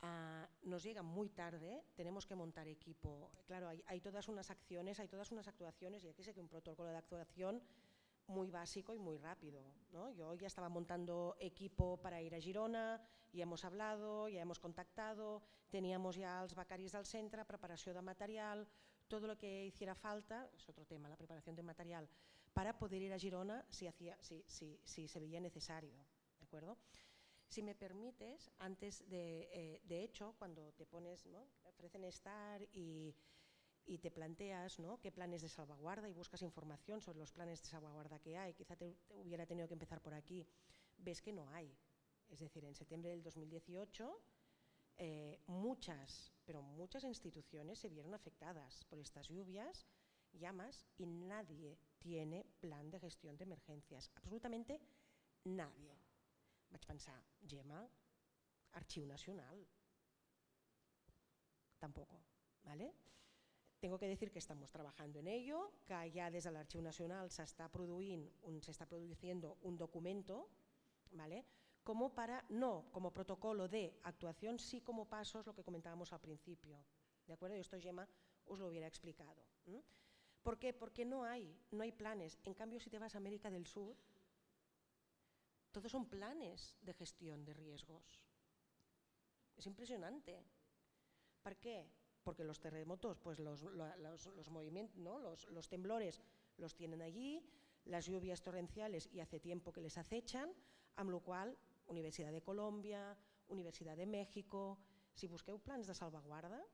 Uh, nos llega muy tarde, tenemos que montar equipo. Claro, hay, hay, todas unas acciones, hay todas unas actuaciones y aquí sé que un protocolo de actuación muy básico y muy rápido. ¿no? Yo ya estaba montando equipo para ir a Girona, ya hemos hablado, ya hemos contactado, teníamos ya els becaris del centre, preparació de material, todo lo que hiciera falta, es otro tema, la preparación de material, para poder ir a Girona si, hacía, si, si, si se veía necesario. ¿De acuerdo? Si me permites, antes de, eh, de hecho, cuando te pones, ¿no? ofrecen estar y, te planteas qué planes de salvaguarda y buscas información sobre los planes de salvaguarda que hay, quizá te, te hubiera tenido que empezar por aquí, ves que no hay. Es decir, en septiembre del 2018 eh, muchas, pero muchas instituciones se vieron afectadas por estas lluvias, llamas y nadie tiene plan de gestión de emergencias, absolutamente nadie. Vaig pensar, Gemma, Arxiu Nacional. Tampoco, ¿vale? Tengo que decir que estamos trabajando en ello, que ya desde el Archivo Nacional se está, produciendo un documento, ¿vale? como para, no como protocolo de actuación, sí como pasos, lo que comentábamos al principio. ¿De acuerdo? Y esto Gemma os lo hubiera explicado. ¿Por qué? Porque no hay, no hay planes. En cambio, si te vas a América del Sur, todos son planes de gestión de riesgos. Es impresionante. ¿Por qué? Porque los terremotos, pues los, los, movimientos, ¿no? los, temblores los tienen allí, las lluvias torrenciales y hace tiempo que les acechan, a lo cual Universidad de Colombia, Universidad de México, si busqueu plans de salvaguarda,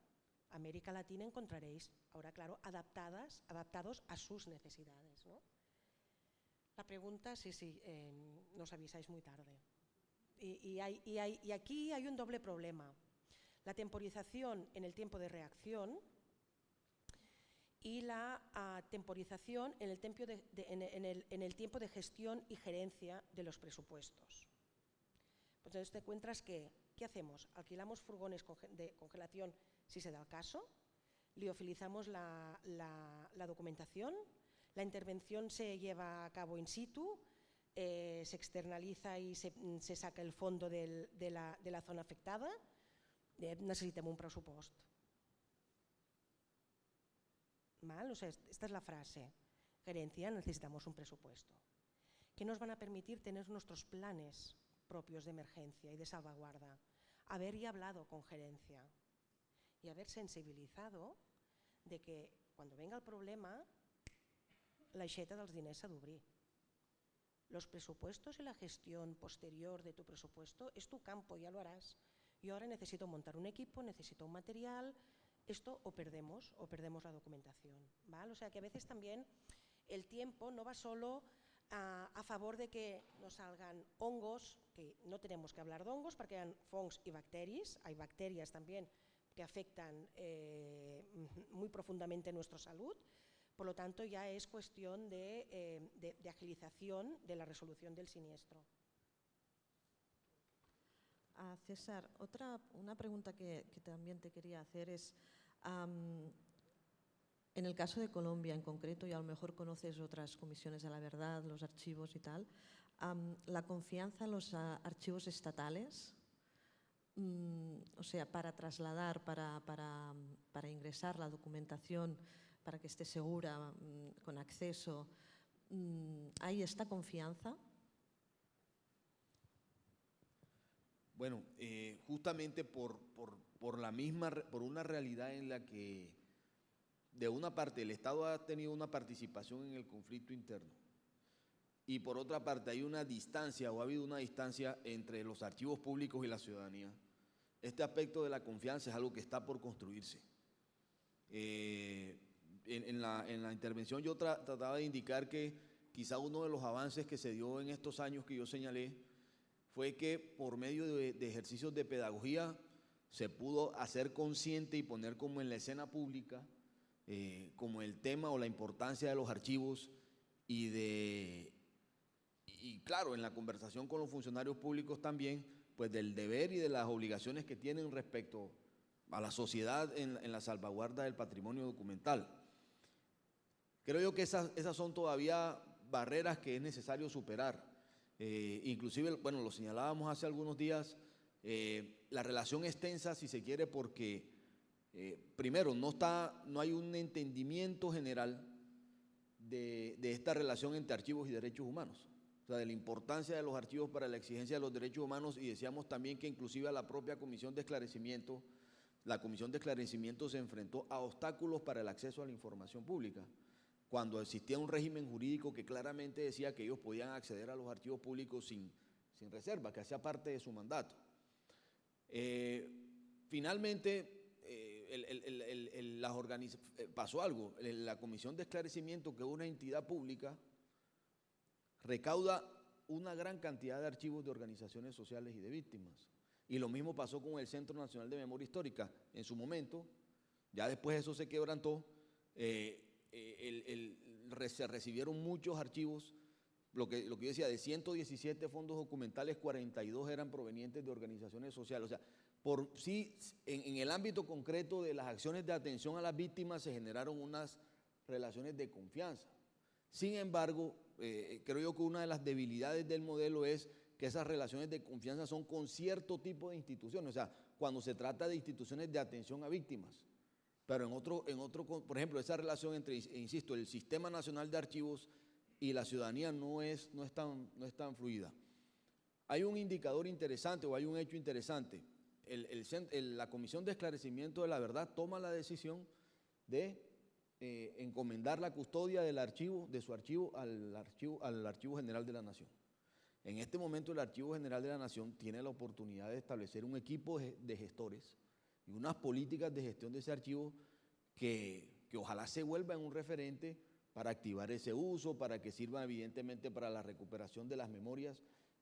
América Latina encontraréis, ahora claro, adaptadas, adaptados a sus necesidades. La pregunta, sí, sí, eh, nos avisáis muy tarde. Y, aquí hay un doble problema. La temporización en el tiempo de reacción y la temporización en el, en el tiempo de gestión y gerencia de los presupuestos. Pues entonces te encuentras que, ¿qué hacemos? Alquilamos furgones de congelación si se da el caso, liofilizamos la, la, documentación, la intervención se lleva a cabo in situ, eh, se externaliza y se, se saca el fondo de, la, zona afectada, eh, necessitem un pressupost. Mal? O sea, esta es la frase. Gerencia, necesitamos un presupuesto. que nos van a permitir tener nuestros planes propios de emergencia y de salvaguarda, haber y hablado con gerencia y haber sensibilizado de que cuando venga el problema la aixeta dels diners s'ha d'obrir. Los presupuestos y la gestión posterior de tu presupuesto es tu campo, ya lo harás. Yo ahora necesito montar un equipo, necesito un material, esto o perdemos, o perdemos la documentación. ¿vale? O sea que a veces también el tiempo no va solo a, favor de que no salgan hongos, que no tenemos que hablar de hongos porque hay fongs y bacterias, hay bacterias también que afectan eh, muy profundamente nuestra salud, por lo tanto ya es cuestión de, eh, agilización de la resolución del siniestro. Ah, César, otra, una pregunta que, también te quería hacer es, en el caso de Colombia en concreto, y a lo mejor conoces otras comisiones de la verdad, los archivos y tal, la confianza en los ah, archivos estatales, mm, o sea, para trasladar, para, para, ingresar la documentación, para que esté segura, mm, con acceso, mm, ¿hay esta confianza? Bueno, eh, justamente por, por, por, la misma, por una realidad en la que de una parte el Estado ha tenido una participación en el conflicto interno y por otra parte hay una distancia o ha habido una distancia entre los archivos públicos y la ciudadanía, este aspecto de la confianza es algo que está por construirse. Eh, en, la, intervención yo trataba de indicar que quizá uno de los avances que se dio en estos años que yo señalé fue que por medio de, de ejercicios de pedagogía se pudo hacer consciente y poner como en la escena pública eh, como el tema o la importancia de los archivos y de, y claro, en la conversación con los funcionarios públicos también, pues del deber y de las obligaciones que tienen respecto a la sociedad en, la salvaguarda del patrimonio documental. Creo yo que esas, esas son todavía barreras que es necesario superar. Eh, inclusive, bueno, lo señalábamos hace algunos días, eh, la relación extensa, si se quiere, porque eh, primero, no, está, no hay un entendimiento general de, esta relación entre archivos y derechos humanos, o sea, de la importancia de los archivos para la exigencia de los derechos humanos y decíamos también que inclusive a la propia Comisión de Esclarecimiento, la Comisión de Esclarecimiento se enfrentó a obstáculos para el acceso a la información pública, cuando existía un régimen jurídico que claramente decía que ellos podían acceder a los archivos públicos sin, sin reserva, que hacía parte de su mandato. Eh, finalmente, las eh, pasó algo. La Comisión de Esclarecimiento, que es una entidad pública, recauda una gran cantidad de archivos de organizaciones sociales y de víctimas. Y lo mismo pasó con el Centro Nacional de Memoria Histórica. En su momento, ya después eso se quebrantó, eh, eh, se recibieron muchos archivos, lo que, lo que yo decía, de 117 fondos documentales, 42 eran provenientes de organizaciones sociales. O sea, por sí, en, el ámbito concreto de las acciones de atención a las víctimas se generaron unas relaciones de confianza. Sin embargo, eh, creo yo que una de las debilidades del modelo es que esas relaciones de confianza son con cierto tipo de instituciones, o sea, cuando se trata de instituciones de atención a víctimas. Pero en otro, en otro por ejemplo, esa relación entre, insisto, el Sistema Nacional de Archivos y la ciudadanía no es, no es, tan, no es tan fluida. Hay un indicador interesante o hay un hecho interesante. la Comisión de Esclarecimiento de la Verdad toma la decisión de eh, encomendar la custodia del archivo, de su archivo al, archivo al Archivo General de la Nación. En este momento el Archivo General de la Nación tiene la oportunidad de establecer un equipo de gestores y unas políticas de gestión de ese archivo que, que ojalá se vuelva en un referente para activar ese uso, para que sirva evidentemente para la recuperación de las memorias.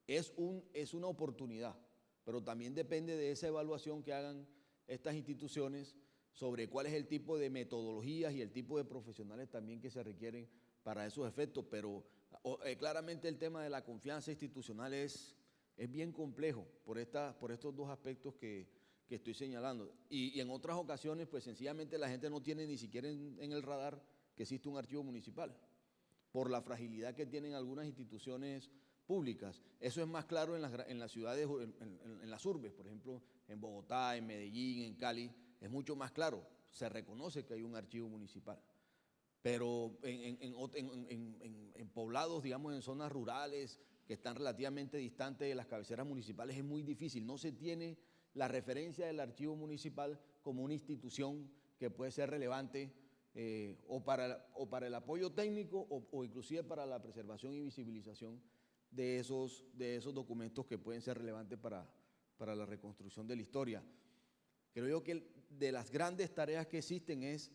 Es, un, es una oportunidad, pero también depende de esa evaluación que hagan estas instituciones sobre cuál es el tipo de metodologías y el tipo de profesionales también que se requieren para esos efectos, pero eh, claramente el tema de la confianza institucional es, es bien complejo por, esta, por estos dos aspectos que, que estoy señalando. Y, en otras ocasiones, pues sencillamente la gente no tiene ni siquiera en, el radar que existe un archivo municipal, por la fragilidad que tienen algunas instituciones públicas. Eso es más claro en las, en las ciudades, en, en las urbes, por ejemplo, en Bogotá, en Medellín, en Cali, es mucho más claro, se reconoce que hay un archivo municipal. Pero en, poblados, digamos, en zonas rurales que están relativamente distantes de las cabeceras municipales es muy difícil. No se tiene la referencia del archivo municipal como una institución que puede ser relevante eh, o, para, o para el apoyo técnico o, inclusive para la preservación y visibilización de esos, de esos documentos que pueden ser relevantes para, para la reconstrucción de la historia. Creo yo que de las grandes tareas que existen es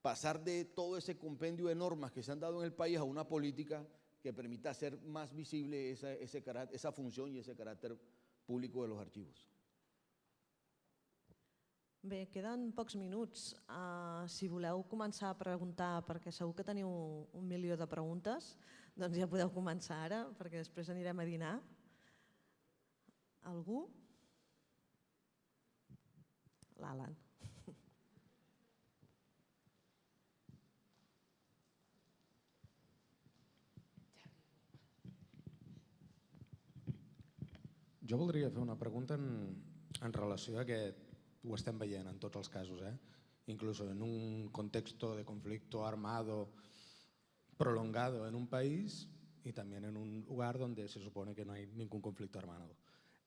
pasar de todo ese compendio de normas que se han dado en el país a una política que permita hacer más visible esa, esa función y ese carácter público de los archivos. Bé, queden pocs minuts. Uh, si voleu començar a preguntar, perquè segur que teniu un milió de preguntes, doncs ja podeu començar ara, perquè després anirem a dinar. Algú? l'Alan. Jo voldria fer una pregunta en, en relació a que ho estem veient en tots els casos, eh? incluso en un contexto de conflicto armado prolongado en un país y también en un lugar donde se supone que no hay ningún conflicto armado.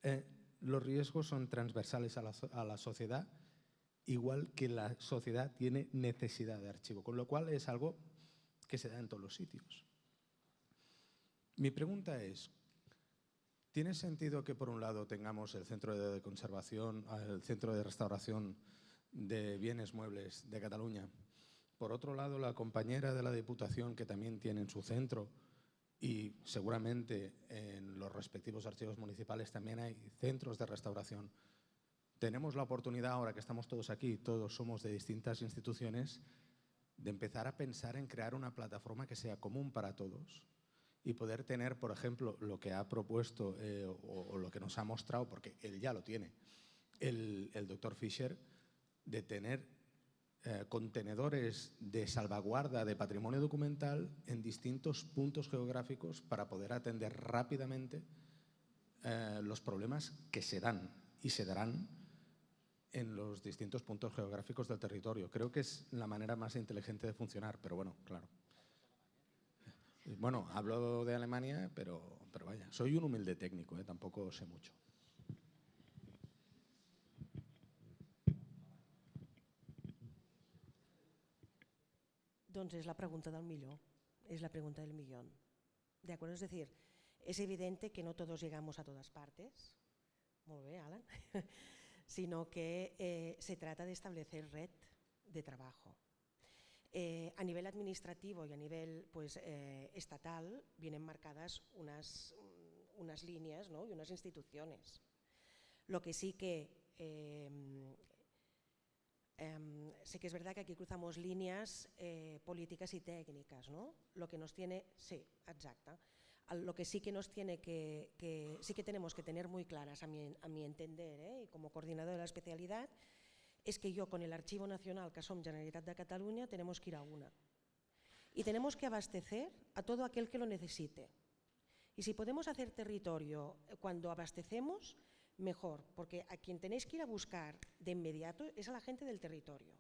Eh, los riesgos son transversales a la, a la sociedad igual que la sociedad tiene necesidad de archivo, con lo cual es algo que se da en todos los sitios. Mi pregunta es, ¿tiene sentido que por un lado tengamos el centro de conservación, el centro de restauración de bienes muebles de Cataluña? Por otro lado, la compañera de la Diputación, que también tiene en su centro, y seguramente en los respectivos archivos municipales también hay centros de restauración tenemos la oportunidad, ahora que estamos todos aquí, todos somos de distintas instituciones, de empezar a pensar en crear una plataforma que sea común para todos y poder tener, por ejemplo, lo que ha propuesto eh, o, lo que nos ha mostrado, porque él ya lo tiene, el, doctor Fischer, de tener eh, contenedores de salvaguarda de patrimonio documental en distintos puntos geográficos para poder atender rápidamente eh, los problemas que se dan y se darán en los distintos puntos geográficos del territorio. Creo que es la manera más inteligente de funcionar, pero bueno, claro. Bueno, hablo de Alemania, pero, pero vaya, soy un humilde técnico, ¿eh? tampoco sé mucho. Doncs és la pregunta del millor, és la pregunta del millón. ¿De acuerdo? Es decir, es evidente que no todos llegamos a todas partes. Molt bé, Alan. sino que eh, se trata de establecer red de trabajo. Eh, a nivel administrativo y a nivel pues, eh, estatal vienen marcadas unas, unas líneas ¿no? y unas instituciones. Lo que sí que em, sé que es verdad que aquí cruzamos líneas políticas y técnicas, ¿no? Lo que nos tiene, sí, exacta. lo que sí que nos tiene que, sí que tenemos que tener muy claras a mi, a mi entender, ¿eh? y como coordinador de la especialidad, es que yo con el Archivo Nacional que somos Generalitat de Cataluña tenemos que ir a una. Y tenemos que abastecer a todo aquel que lo necesite. Y si podemos hacer territorio cuando abastecemos, mejor, porque a quien tenéis que ir a buscar de inmediato es a la gente del territorio.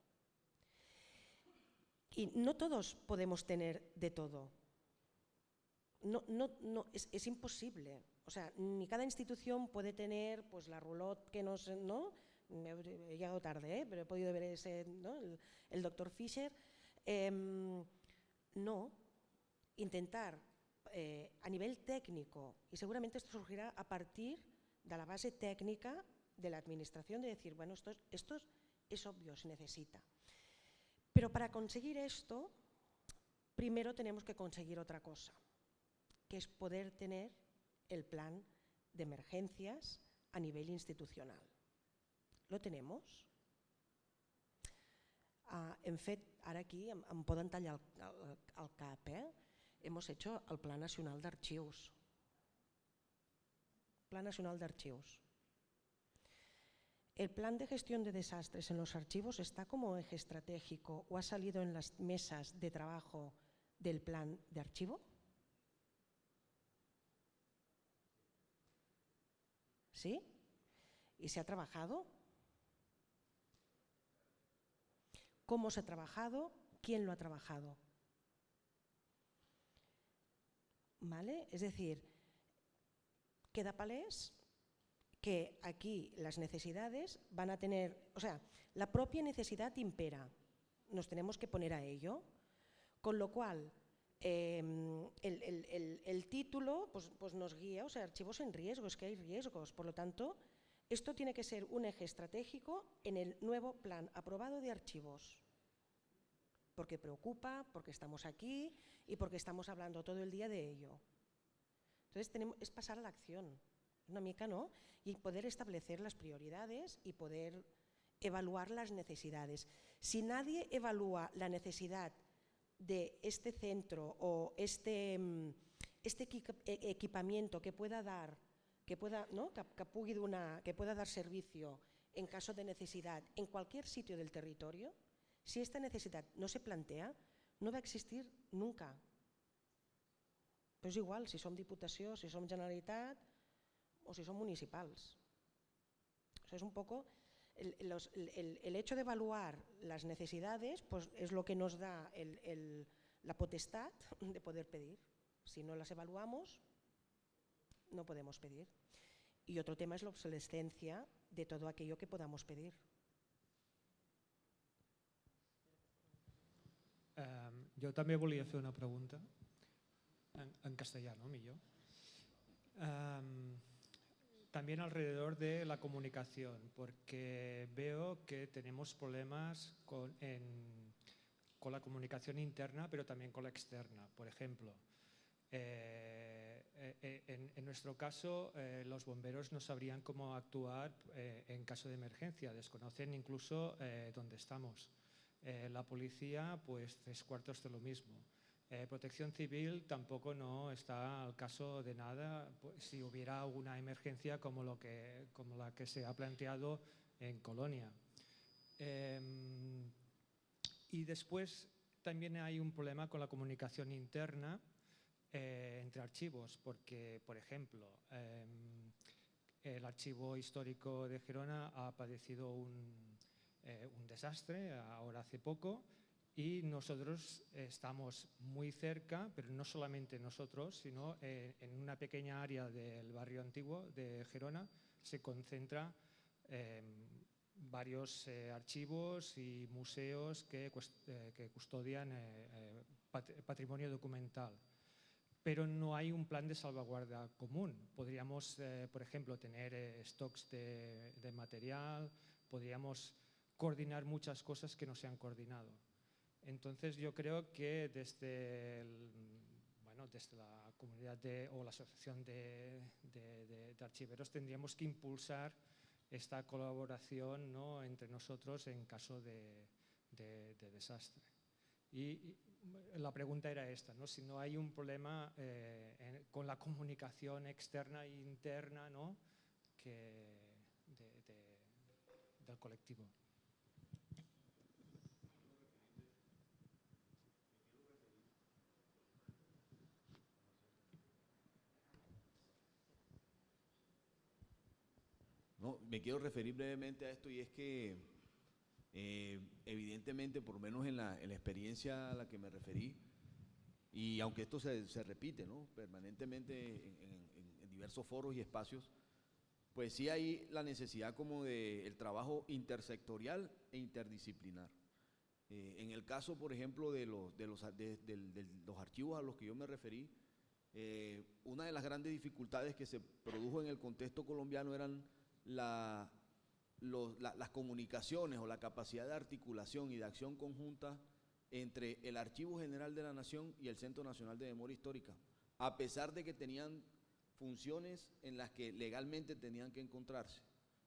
Y no todos podemos tener de todo. No, no, no, es, es, imposible. O sea, ni cada institución puede tener pues, la roulotte que nos... ¿no? He llegado tarde, ¿eh? pero he podido ver ese, el, doctor Fischer. Eh, no, intentar eh, a nivel técnico, y seguramente esto surgirá a partir de la base técnica de la administración, de decir, bueno, esto es obvio, se necesita. Pero para conseguir esto, primero tenemos que conseguir otra cosa, que es poder tener el plan de emergencias a nivel institucional. ¿Lo tenemos? Uh, hem fet, ara aquí em, em poden tallar el, el, el cap, eh? hemos hecho el Plan Nacional d'Arxius. Plan Nacional d'Archius. ¿El plan de gestión de desastres en los archivos está como eje estratégico o ha salido en las mesas de trabajo del plan de archivo? ¿Sí? ¿Y se ha trabajado? ¿Cómo se ha trabajado? ¿Quién lo ha trabajado? ¿Vale? Es decir, queda palés que aquí las necesidades van a tener, o sea, la propia necesidad impera, nos tenemos que poner a ello, con lo cual el, el, el, título pues, pues nos guía, o sea, archivos en riesgo, es que hay riesgos, por lo tanto, esto tiene que ser un eje estratégico en el nuevo plan aprobado de archivos, porque preocupa, porque estamos aquí y porque estamos hablando todo el día de ello. Entonces es pasar a la acción, una mica, ¿no? Y poder establecer las prioridades y poder evaluar las necesidades. Si nadie evalúa la necesidad de este centro o este, mm, este e-, equipamiento que pueda dar, que pueda, ¿no? que, que, que pueda dar servicio en caso de necesidad en cualquier sitio del territorio, si esta necesidad no se plantea, no va a existir nunca. Però és igual si som Diputació, si som Generalitat o si. O sea, es un poco el, hecho de evaluar las necesidades pues, es lo que nos da la potestad de poder pedir. Si no las evaluamos, no podemos pedir. Y otro tema es la obsolescencia de todo aquello que podamos pedir. Um, jo també volia fer una pregunta. en, castellano, millor. también alrededor de la comunicación, porque veo que tenemos problemas con, con la comunicación interna, pero también con la externa. Por ejemplo, eh, eh, en, nuestro caso, eh, los bomberos no sabrían cómo actuar en caso de emergencia, desconocen incluso dónde estamos. la policía, pues tres cuartos de lo mismo. Eh, protección Civil tampoco no está al caso de nada pues, si hubiera alguna emergencia como, lo que, como la que se ha planteado en Colonia. Em, y después también hay un problema con la comunicación interna eh, entre archivos, porque, por ejemplo, em, el archivo histórico de Gerona ha padecido un, eh, un desastre ahora hace poco y nosotros estamos muy cerca, pero no solamente nosotros, sino eh, en una pequeña área del barrio antiguo de Gerona se concentra eh, varios archivos y museos que, custodian pat patrimonio documental. Pero no hay un plan de salvaguarda común. Podríamos, por ejemplo, tener stocks de, de material, podríamos coordinar muchas cosas que no se han coordinado. Entonces yo creo que desde, bueno, desde la comunidad de, o la asociación de, de, archiveros tendríamos que impulsar esta colaboración ¿no? entre nosotros en caso de, desastre. Y, la pregunta era esta, ¿no? si no hay un problema eh, con la comunicación externa e interna ¿no? que de, del colectivo. No, me quiero referir brevemente a esto y es que eh, evidentemente, por lo menos en la, en la, experiencia a la que me referí, y aunque esto se, se repite ¿no? permanentemente en, en, en, diversos foros y espacios, pues sí hay la necesidad como de el trabajo intersectorial e interdisciplinar. Eh, en el caso, por ejemplo, de los, de los, de, de, de los archivos a los que yo me referí, eh, una de las grandes dificultades que se produjo en el contexto colombiano eran la, las comunicaciones o la capacidad de articulación y de acción conjunta entre el Archivo General de la Nación y el Centro Nacional de Memoria Histórica, a pesar de que tenían funciones en las que legalmente tenían que encontrarse,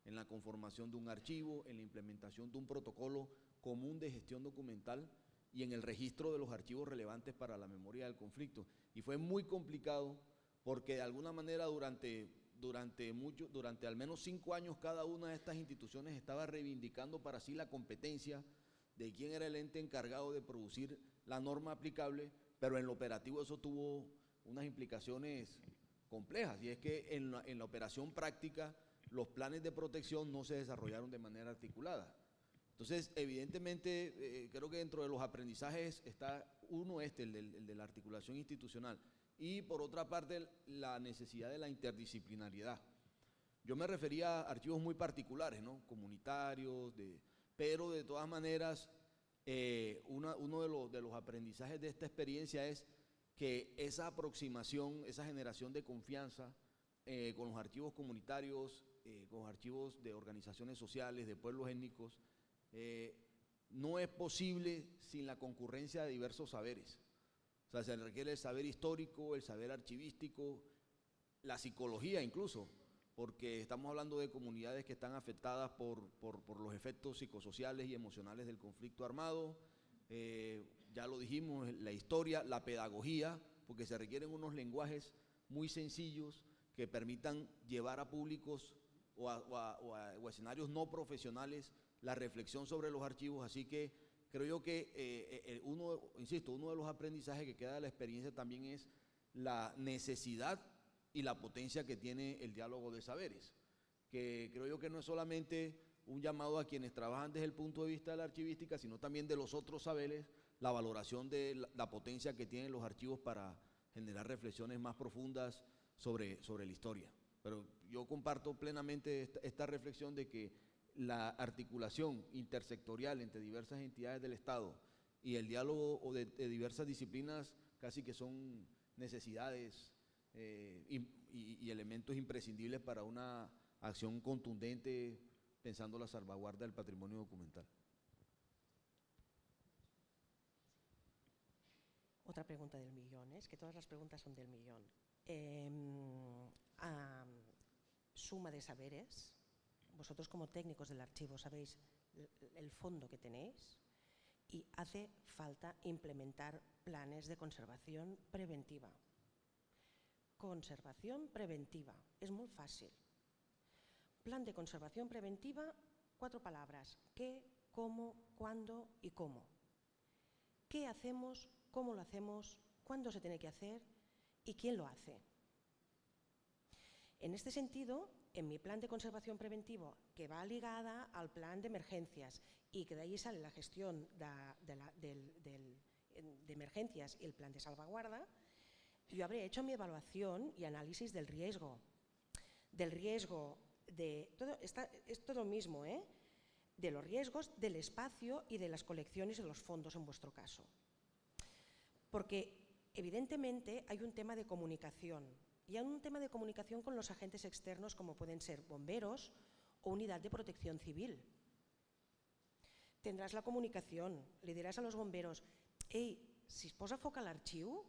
en la conformación de un archivo, en la implementación de un protocolo común de gestión documental y en el registro de los archivos relevantes para la memoria del conflicto. Y fue muy complicado porque de alguna manera durante durante, mucho, durante al menos cinco años cada una de estas instituciones estaba reivindicando para sí la competencia de quién era el ente encargado de producir la norma aplicable, pero en lo operativo eso tuvo unas implicaciones complejas y es que en la, en la operación práctica los planes de protección no se desarrollaron de manera articulada. Entonces, evidentemente, eh, creo que dentro de los aprendizajes está uno este, el de, el de la articulación institucional, y por otra parte la necesidad de la interdisciplinariedad. Yo me refería a archivos muy particulares, ¿no? comunitarios, de, pero de todas maneras eh, una, uno de los, de los aprendizajes de esta experiencia es que esa aproximación, esa generación de confianza eh, con los archivos comunitarios, eh, con los archivos de organizaciones sociales, de pueblos étnicos, eh, no es posible sin la concurrencia de diversos saberes. Sea, se requiere el saber histórico, el saber archivístico, la psicología incluso, porque estamos hablando de comunidades que están afectadas por, por, los efectos psicosociales y emocionales del conflicto armado. Eh, ya lo dijimos, la historia, la pedagogía, porque se requieren unos lenguajes muy sencillos que permitan llevar a públicos o o a escenarios no profesionales la reflexión sobre los archivos. Así que creo yo que eh, eh, uno, insisto, uno de los aprendizajes que queda de la experiencia también es la necesidad y la potencia que tiene el diálogo de saberes, que creo yo que no es solamente un llamado a quienes trabajan desde el punto de vista de la archivística, sino también de los otros saberes, la valoración de la, la potencia que tienen los archivos para generar reflexiones más profundas sobre, sobre la historia. Pero yo comparto plenamente esta, esta reflexión de que la articulación intersectorial entre diversas entidades del Estado y el diálogo de, diversas disciplinas casi que son necesidades eh, y, elementos imprescindibles para una acción contundente pensando la salvaguarda del patrimonio documental. Otra pregunta del millón, ¿eh? es que todas las preguntas son del millón. Eh, uh, suma de saberes, vosotros como técnicos del archivo sabéis el fondo que tenéis y hace falta implementar planes de conservación preventiva. Conservación preventiva, es muy fácil. Plan de conservación preventiva, cuatro palabras, qué, cómo, cuándo y cómo. ¿Qué hacemos, cómo lo hacemos, cuándo se tiene que hacer y quién lo hace? En este sentido, en mi plan de conservación preventivo, que va ligada al plan de emergencias y que de ahí sale la gestión de, de, de emergencias y el plan de salvaguarda, yo habré hecho mi evaluación y análisis del riesgo. Del riesgo de... Todo, está, es todo mismo, ¿eh? De los riesgos del espacio y de las colecciones y los fondos en vuestro caso. Porque evidentemente hay un tema de comunicación y hay un tema de comunicación con los agentes externos como pueden ser bomberos o unidad de protección civil. Tendrás la comunicación, le dirás a los bomberos, hey, si es posa foc a l'arxiu,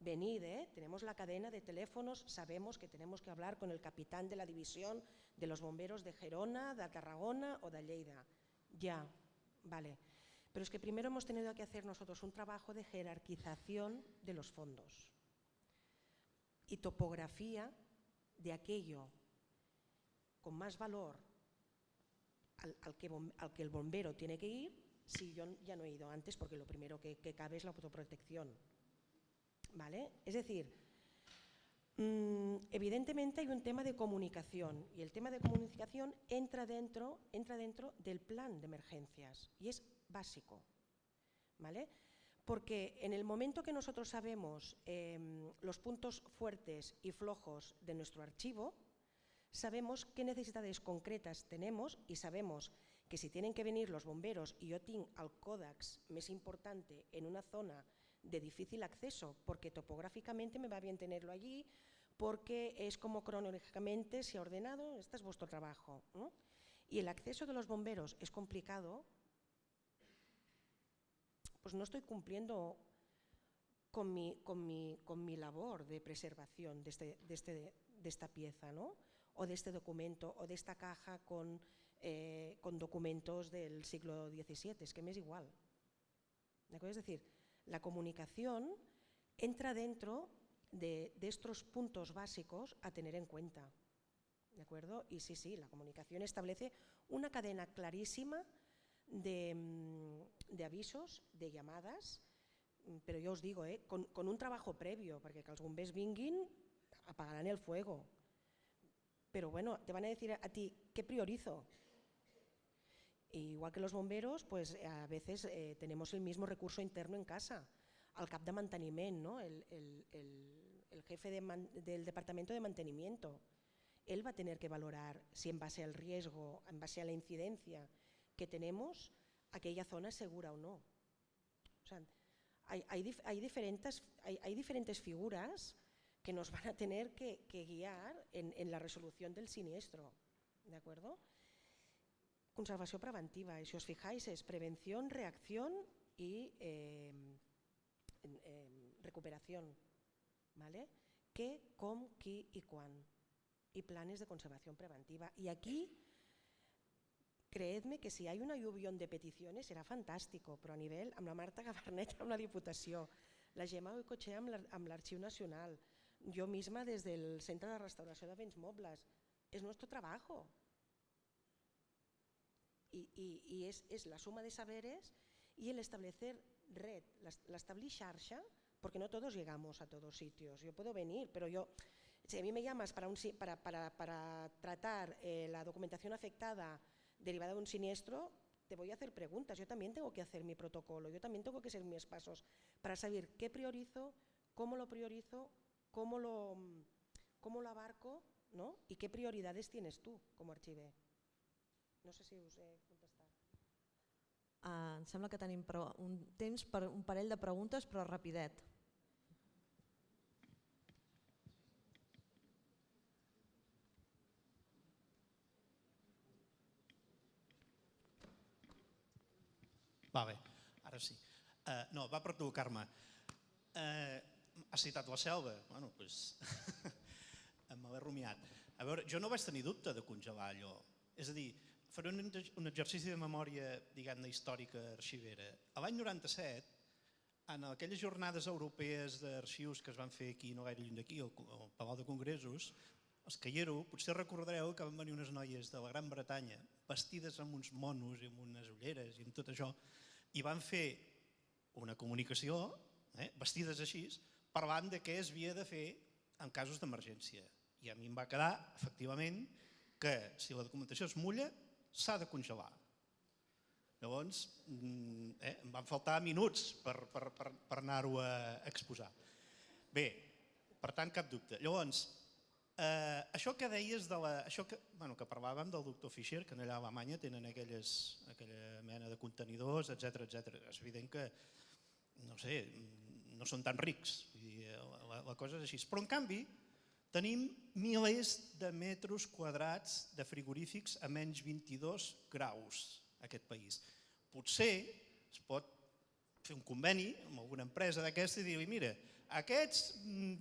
venid, eh? tenemos la cadena de teléfonos, sabemos que tenemos que hablar con el capitán de la división de los bomberos de Gerona, de Tarragona o de Lleida. Ya, vale. Pero es que primero hemos tenido que hacer nosotros un trabajo de jerarquización de los fondos y topografía de aquello con más valor al, que, al, que, el bombero tiene que ir si yo ya no he ido antes porque lo primero que, que cabe es la autoprotección. ¿Vale? Es decir, mmm, evidentemente hay un tema de comunicación y el tema de comunicación entra dentro, entra dentro del plan de emergencias y es básico. ¿Vale? Porque en el momento que nosotros sabemos eh, los puntos fuertes y flojos de nuestro archivo, sabemos qué necesidades concretas tenemos y sabemos que si tienen que venir los bomberos y yo tengo el còdex més importante en una zona de difícil acceso, porque topográficamente me va bien tenerlo allí, porque es como cronológicamente se ha ordenado, este es vuestro trabajo. Y el acceso de los bomberos es complicado, pues no estoy cumpliendo con mi, con mi, con mi labor de preservación de, este, de, este, de esta pieza, ¿no? o de este documento, o de esta caja con, eh, con documentos del siglo XVII, es que me es igual. Es decir, la comunicación entra dentro de, de, estos puntos básicos a tener en cuenta. ¿De acuerdo? Y sí, sí, la comunicación establece una cadena clarísima de, mm, de avisos, de llamadas, mm, però jo us digo, eh, con, un trabajo previo, perquè que els bombers vinguin, apagaran el fuego. Pero bueno, te van a decir a ti, ¿qué priorizo? Igual que los bomberos, pues a veces eh, tenemos el mismo recurso interno en casa, al cap de manteniment, ¿no? el, jefe del departamento de mantenimiento. Él va a tener que valorar si en base al riesgo, en base a la incidencia, que tenemos, aquella zona es segura o no. O sea, hay, hay, hay, diferentes, hay, diferentes figuras que nos van a tener que, que guiar en, en, la resolución del siniestro. ¿De acuerdo? Conservació preventiva, y si os fijáis es prevención, reacción y eh, eh, recuperación. ¿Vale? ¿Qué, cómo, qui y cuán. Y planes de conservación preventiva. Y aquí creedme que si hay una lluvión de peticiones serà fantàstico, però a nivell amb la Marta Gabarnet amb la Diputació, la Gemma Oicochea amb l'Arxiu Nacional, jo misma des del Centre de Restauració de Béns Mobles. És nostre trabajo. I, i, i és, és la suma de saberes i el establecer red, l'establir xarxa, porque no todos llegamos a todos sitios. Yo puedo venir, pero yo, si a mí me llamas para, un, para, para, para tratar eh, la documentación afectada derivada de un siniestro, te voy a hacer preguntas. Yo también tengo que hacer mi protocolo, yo también tengo que hacer mis pasos para saber qué priorizo, cómo lo priorizo, cómo lo, cómo lo abarco ¿no? y qué prioridades tienes tú como archiver. No sé si us he contestat. Uh, em sembla que tenim un temps per un parell de preguntes, però rapidet. Va bé, ara sí. Uh, no, va per tu, Carme. Uh, has citat la selva? Bueno, doncs me l'he rumiat. A veure, jo no vaig tenir dubte de congelar allò. És a dir, faré un, un exercici de memòria, diguem-ne, històrica arxivera. A l'any 97, en aquelles jornades europees d'arxius que es van fer aquí, no gaire lluny d'aquí, al, al Palau de Congressos, els Callero, potser recordareu que van venir unes noies de la Gran Bretanya vestides amb uns monos i amb unes ulleres i amb tot això, i van fer una comunicació, eh, vestides així, parlant de què es havia de fer en casos d'emergència. I a mi em va quedar, efectivament, que si la documentació es mulla, s'ha de congelar. Llavors, mm, eh, em van faltar minuts per, per, per, per anar-ho a exposar. Bé, per tant, cap dubte. Llavors, Eh, això que deies, de la, això que, bueno, que parlàvem del doctor Fischer, que allà a Alemanya tenen aquelles, aquella mena de contenidors, etc etc. És evident que, no sé, no són tan rics, i la, la cosa és així. Però en canvi, tenim milers de metres quadrats de frigorífics a menys 22 graus a aquest país. Potser es pot fer un conveni amb alguna empresa d'aquesta i dir mira, aquests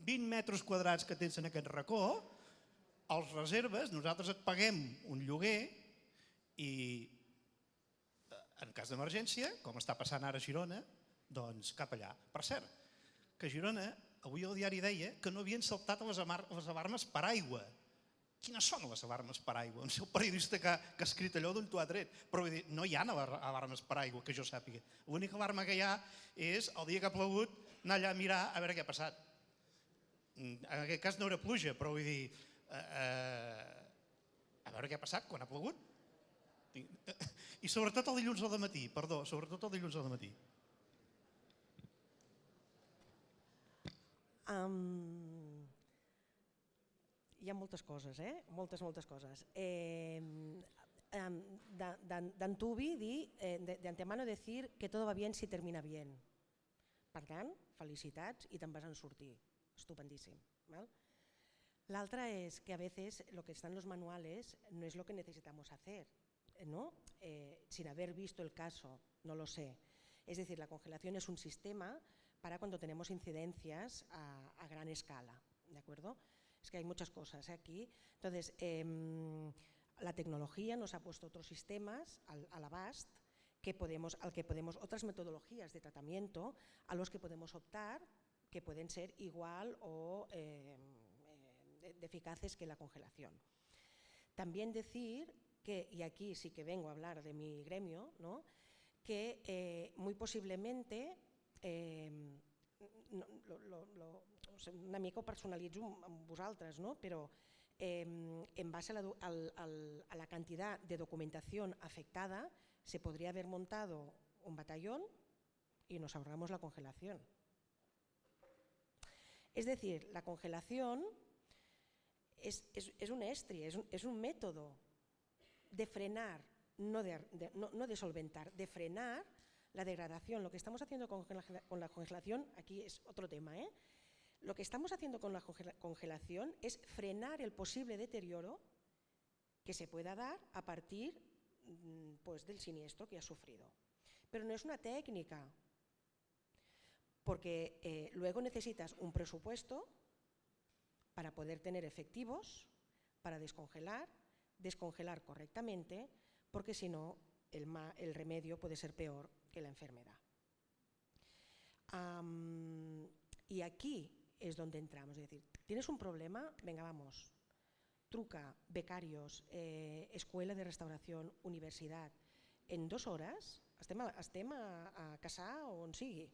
20 metres quadrats que tens en aquest racó, els reserves, nosaltres et paguem un lloguer i en cas d'emergència, com està passant ara a Girona, doncs cap allà. Per cert, que Girona, avui el diari deia que no havien saltat les, les alarmes per aigua. Quines són les alarmes per aigua? Sé el periodista que, que ha escrit allò d'on t'ho ha tret, però vull dir, no hi ha alarmes per aigua, que jo sàpiga. L'única alarma que hi ha és el dia que ha plogut anar allà a mirar a veure què ha passat. Mm, en aquest cas no era pluja, però vull dir, eh, eh, a veure què ha passat quan ha plogut. I sobretot el dilluns al matí, perdó, sobretot el dilluns al matí. Um, hi ha moltes coses, eh? Moltes, moltes coses. Eh, D'antubi dir, eh, de antemano decir que todo va bien si termina bien. Per tant, felicitats i te'n vas en sortir. Estupendíssim. ¿vale? L'altra es que a veces lo que está en los manuales no es lo que necesitamos hacer, ¿no? Eh, sin haber visto el caso, no lo sé. Es decir, la congelación es un sistema para cuando tenemos incidencias a, gran escala, ¿de acuerdo? Es que hay muchas cosas ¿eh? aquí. Entonces, eh, la tecnología nos ha puesto otros sistemas al, al abast que podemos, al que podemos, otras metodologías de tratamiento a los que podemos optar que pueden ser igual o eh, de eficaces que la congelación. También decir que, y aquí sí que vengo a hablar de mi gremio, ¿no? que eh, muy posiblemente, eh, no, lo, lo, lo, una mica ho personalitzo amb vosaltres, no? però eh, en base a la, al, al, a la cantidad de documentación afectada, se podría haber montado un batallón y nos ahorramos la congelación. Es decir, la congelación es, es, es un estri, es un, método de frenar, no de, de, no, no de, solventar, de frenar la degradación. Lo que estamos haciendo con, con la congelación, aquí es otro tema, ¿eh? lo que estamos haciendo con la congelación es frenar el posible deterioro que se pueda dar a partir pues, del siniestro que ha sufrido. Pero no es una técnica, porque eh, luego necesitas un presupuesto para poder tener efectivos, para descongelar, descongelar correctamente, porque si no el, el, remedio puede ser peor que la enfermedad. Y aquí es donde entramos, es decir, ¿tienes un problema? Venga, vamos, truca, becarios, eh, escuela de restauración, universidad, en dos horas estem a, a, a casar o on sigui.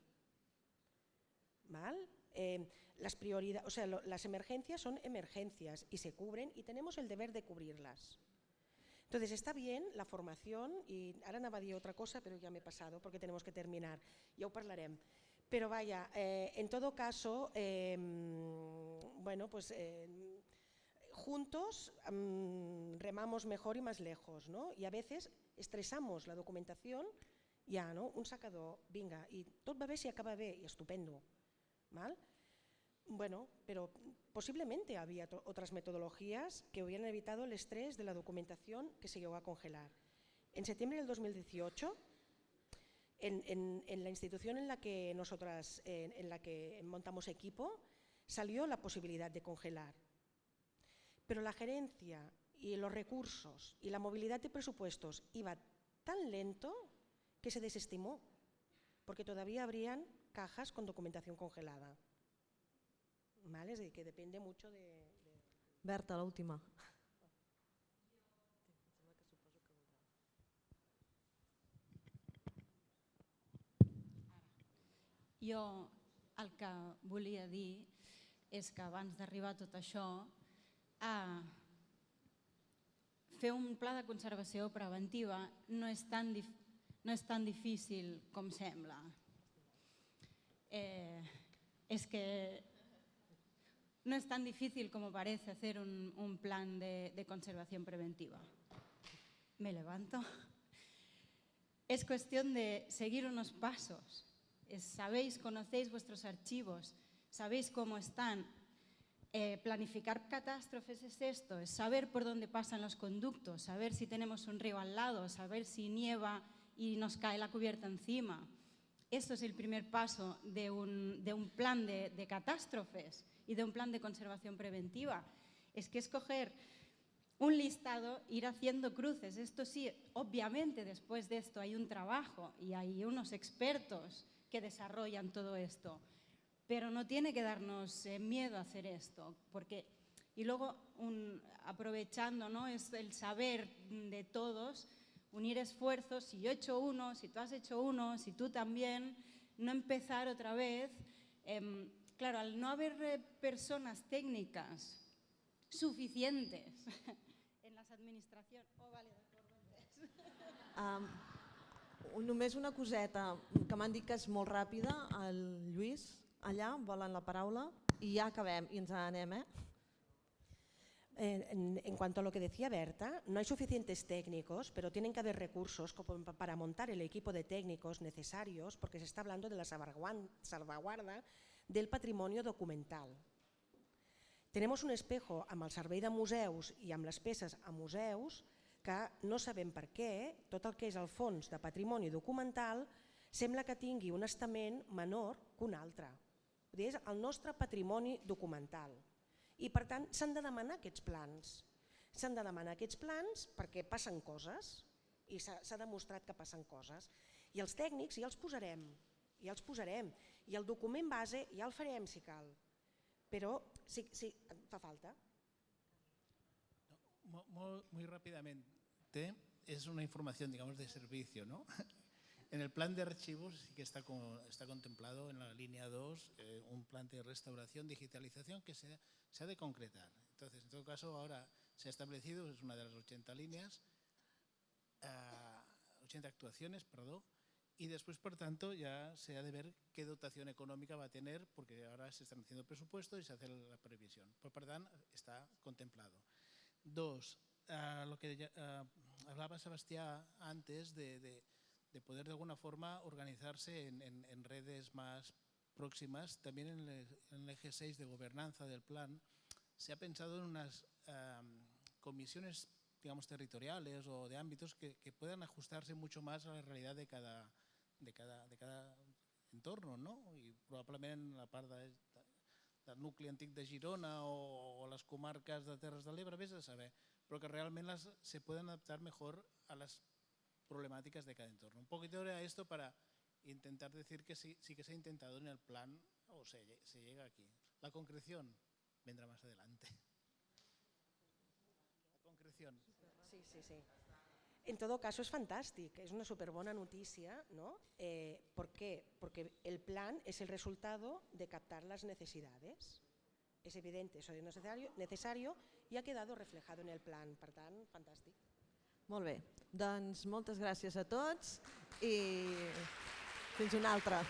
¿Mal? Eh, las, prioridades, o sea, las emergencias son emergencias y se cubren y tenemos el deber de cubrirlas. Entonces está bien la formación y ahora anava a otra cosa pero ya me he pasado porque tenemos que terminar, ya ho parlarem. Pero vaya, eh, en todo caso, bueno, pues juntos um, remamos mejor y más lejos, ¿no? Y a veces estresamos la documentación, ja, no? un sacador, vinga, i tot va bé si acaba bé, i estupendo. ¿mal? Bueno, pero posiblemente había otras metodologías que hubieran evitado el estrés de la documentación que se llegó a congelar. En septiembre del 2018, en, la institución en la que nosotras en la que montamos equipo, salió la posibilidad de congelar. Pero la gerencia y los recursos y la movilidad de presupuestos iba tan lento que se desestimó, porque todavía habrían cajas con documentación congelada. ¿Vale? Es decir, que depende mucho de... de... Berta, l'última. Jo el que volia dir és que abans d'arribar a tot això, a fer un pla de conservació preventiva no és tan, no és tan difícil com sembla eh, es que no es tan difícil como parece hacer un, un plan de, de conservación preventiva. Me levanto. Es cuestión de seguir unos pasos. Es, sabéis, conocéis vuestros archivos, sabéis cómo están. Eh, planificar catástrofes es esto, es saber por dónde pasan los conductos, saber si tenemos un río al lado, saber si nieva y nos cae la cubierta encima. Esto es el primer paso de un, plan de, de, catástrofes y de un plan de conservación preventiva. Es que escoger un listado, ir haciendo cruces. Esto sí, obviamente después de esto hay un trabajo y hay unos expertos que desarrollan todo esto, pero no tiene que darnos eh, miedo hacer esto, porque y luego aprovechando ¿no? es el saber de todos, unir esfuerzos, si yo he hecho uno, si tú has hecho uno, si tú también, no empezar otra vez. Em, claro, al no haber eh, personas técnicas suficientes en las administracions... Oh, vale, um, només una coseta, que m'han dit que és molt ràpida, el Lluís, allà, volen la paraula, i ja acabem, i ens anem, eh? En, cuanto a lo que decía Berta, no hay suficientes técnicos, pero tienen que haber recursos para montar el equipo de técnicos necesarios, porque se está hablando de la salvaguarda del patrimonio documental. Tenemos un espejo amb el servei de museus i amb les peces a museus que no sabem per què tot el que és el fons de patrimoni documental sembla que tingui un estament menor que un altre. És el nostre patrimoni documental. I per tant s'han de demanar aquests plans. S'han de demanar aquests plans perquè passen coses i s'ha demostrat que passen coses. I els tècnics ja els posarem, ja els posarem. I el document base ja el farem si cal. Però sí, sí fa falta. No, muy, muy rápidamente, es una información, digamos, de servicio, ¿no? En el plan de archivos sí que está, está contemplado en la línea 2 eh, un plan de restauración, digitalización que se, se, ha de concretar. Entonces, en todo caso, ahora se ha establecido, es una de las 80 líneas, 80 ah, actuaciones, perdón, y después, por tanto, ya se ha de ver qué dotación económica va a tener, porque ahora se están haciendo presupuestos y se hace la previsión. Por tanto, está contemplado. Dos, ah, lo que ah, hablaba Sebastián antes de de poder de alguna forma organizarse en, redes más próximas. También en el, eje 6 de gobernanza del plan se ha pensado en unas comisiones digamos, territoriales o de ámbitos que, puedan ajustarse mucho más a la realidad de cada, de cada, de cada entorno, no? Y probablemente en la parte del núcleo antiguo de Girona o, las comarcas de Terres de l'Ebre, vés a saber, pero que realmente se puedan adaptar mejor a las problemáticas de cada entorno. Un poquito era esto para intentar decir que sí, que se ha intentado en el plan o se, se llega aquí. La concreción vendrá más adelante. La concreción. Sí, sí, sí. En todo caso es fantástico, es una súper buena noticia, ¿no? Eh, ¿Por qué? Porque el plan es el resultado de captar las necesidades. Es evidente, eso es necesario, necesario y ha quedado reflejado en el plan, per tant. Molt bé, doncs moltes gràcies a tots i fins una altra.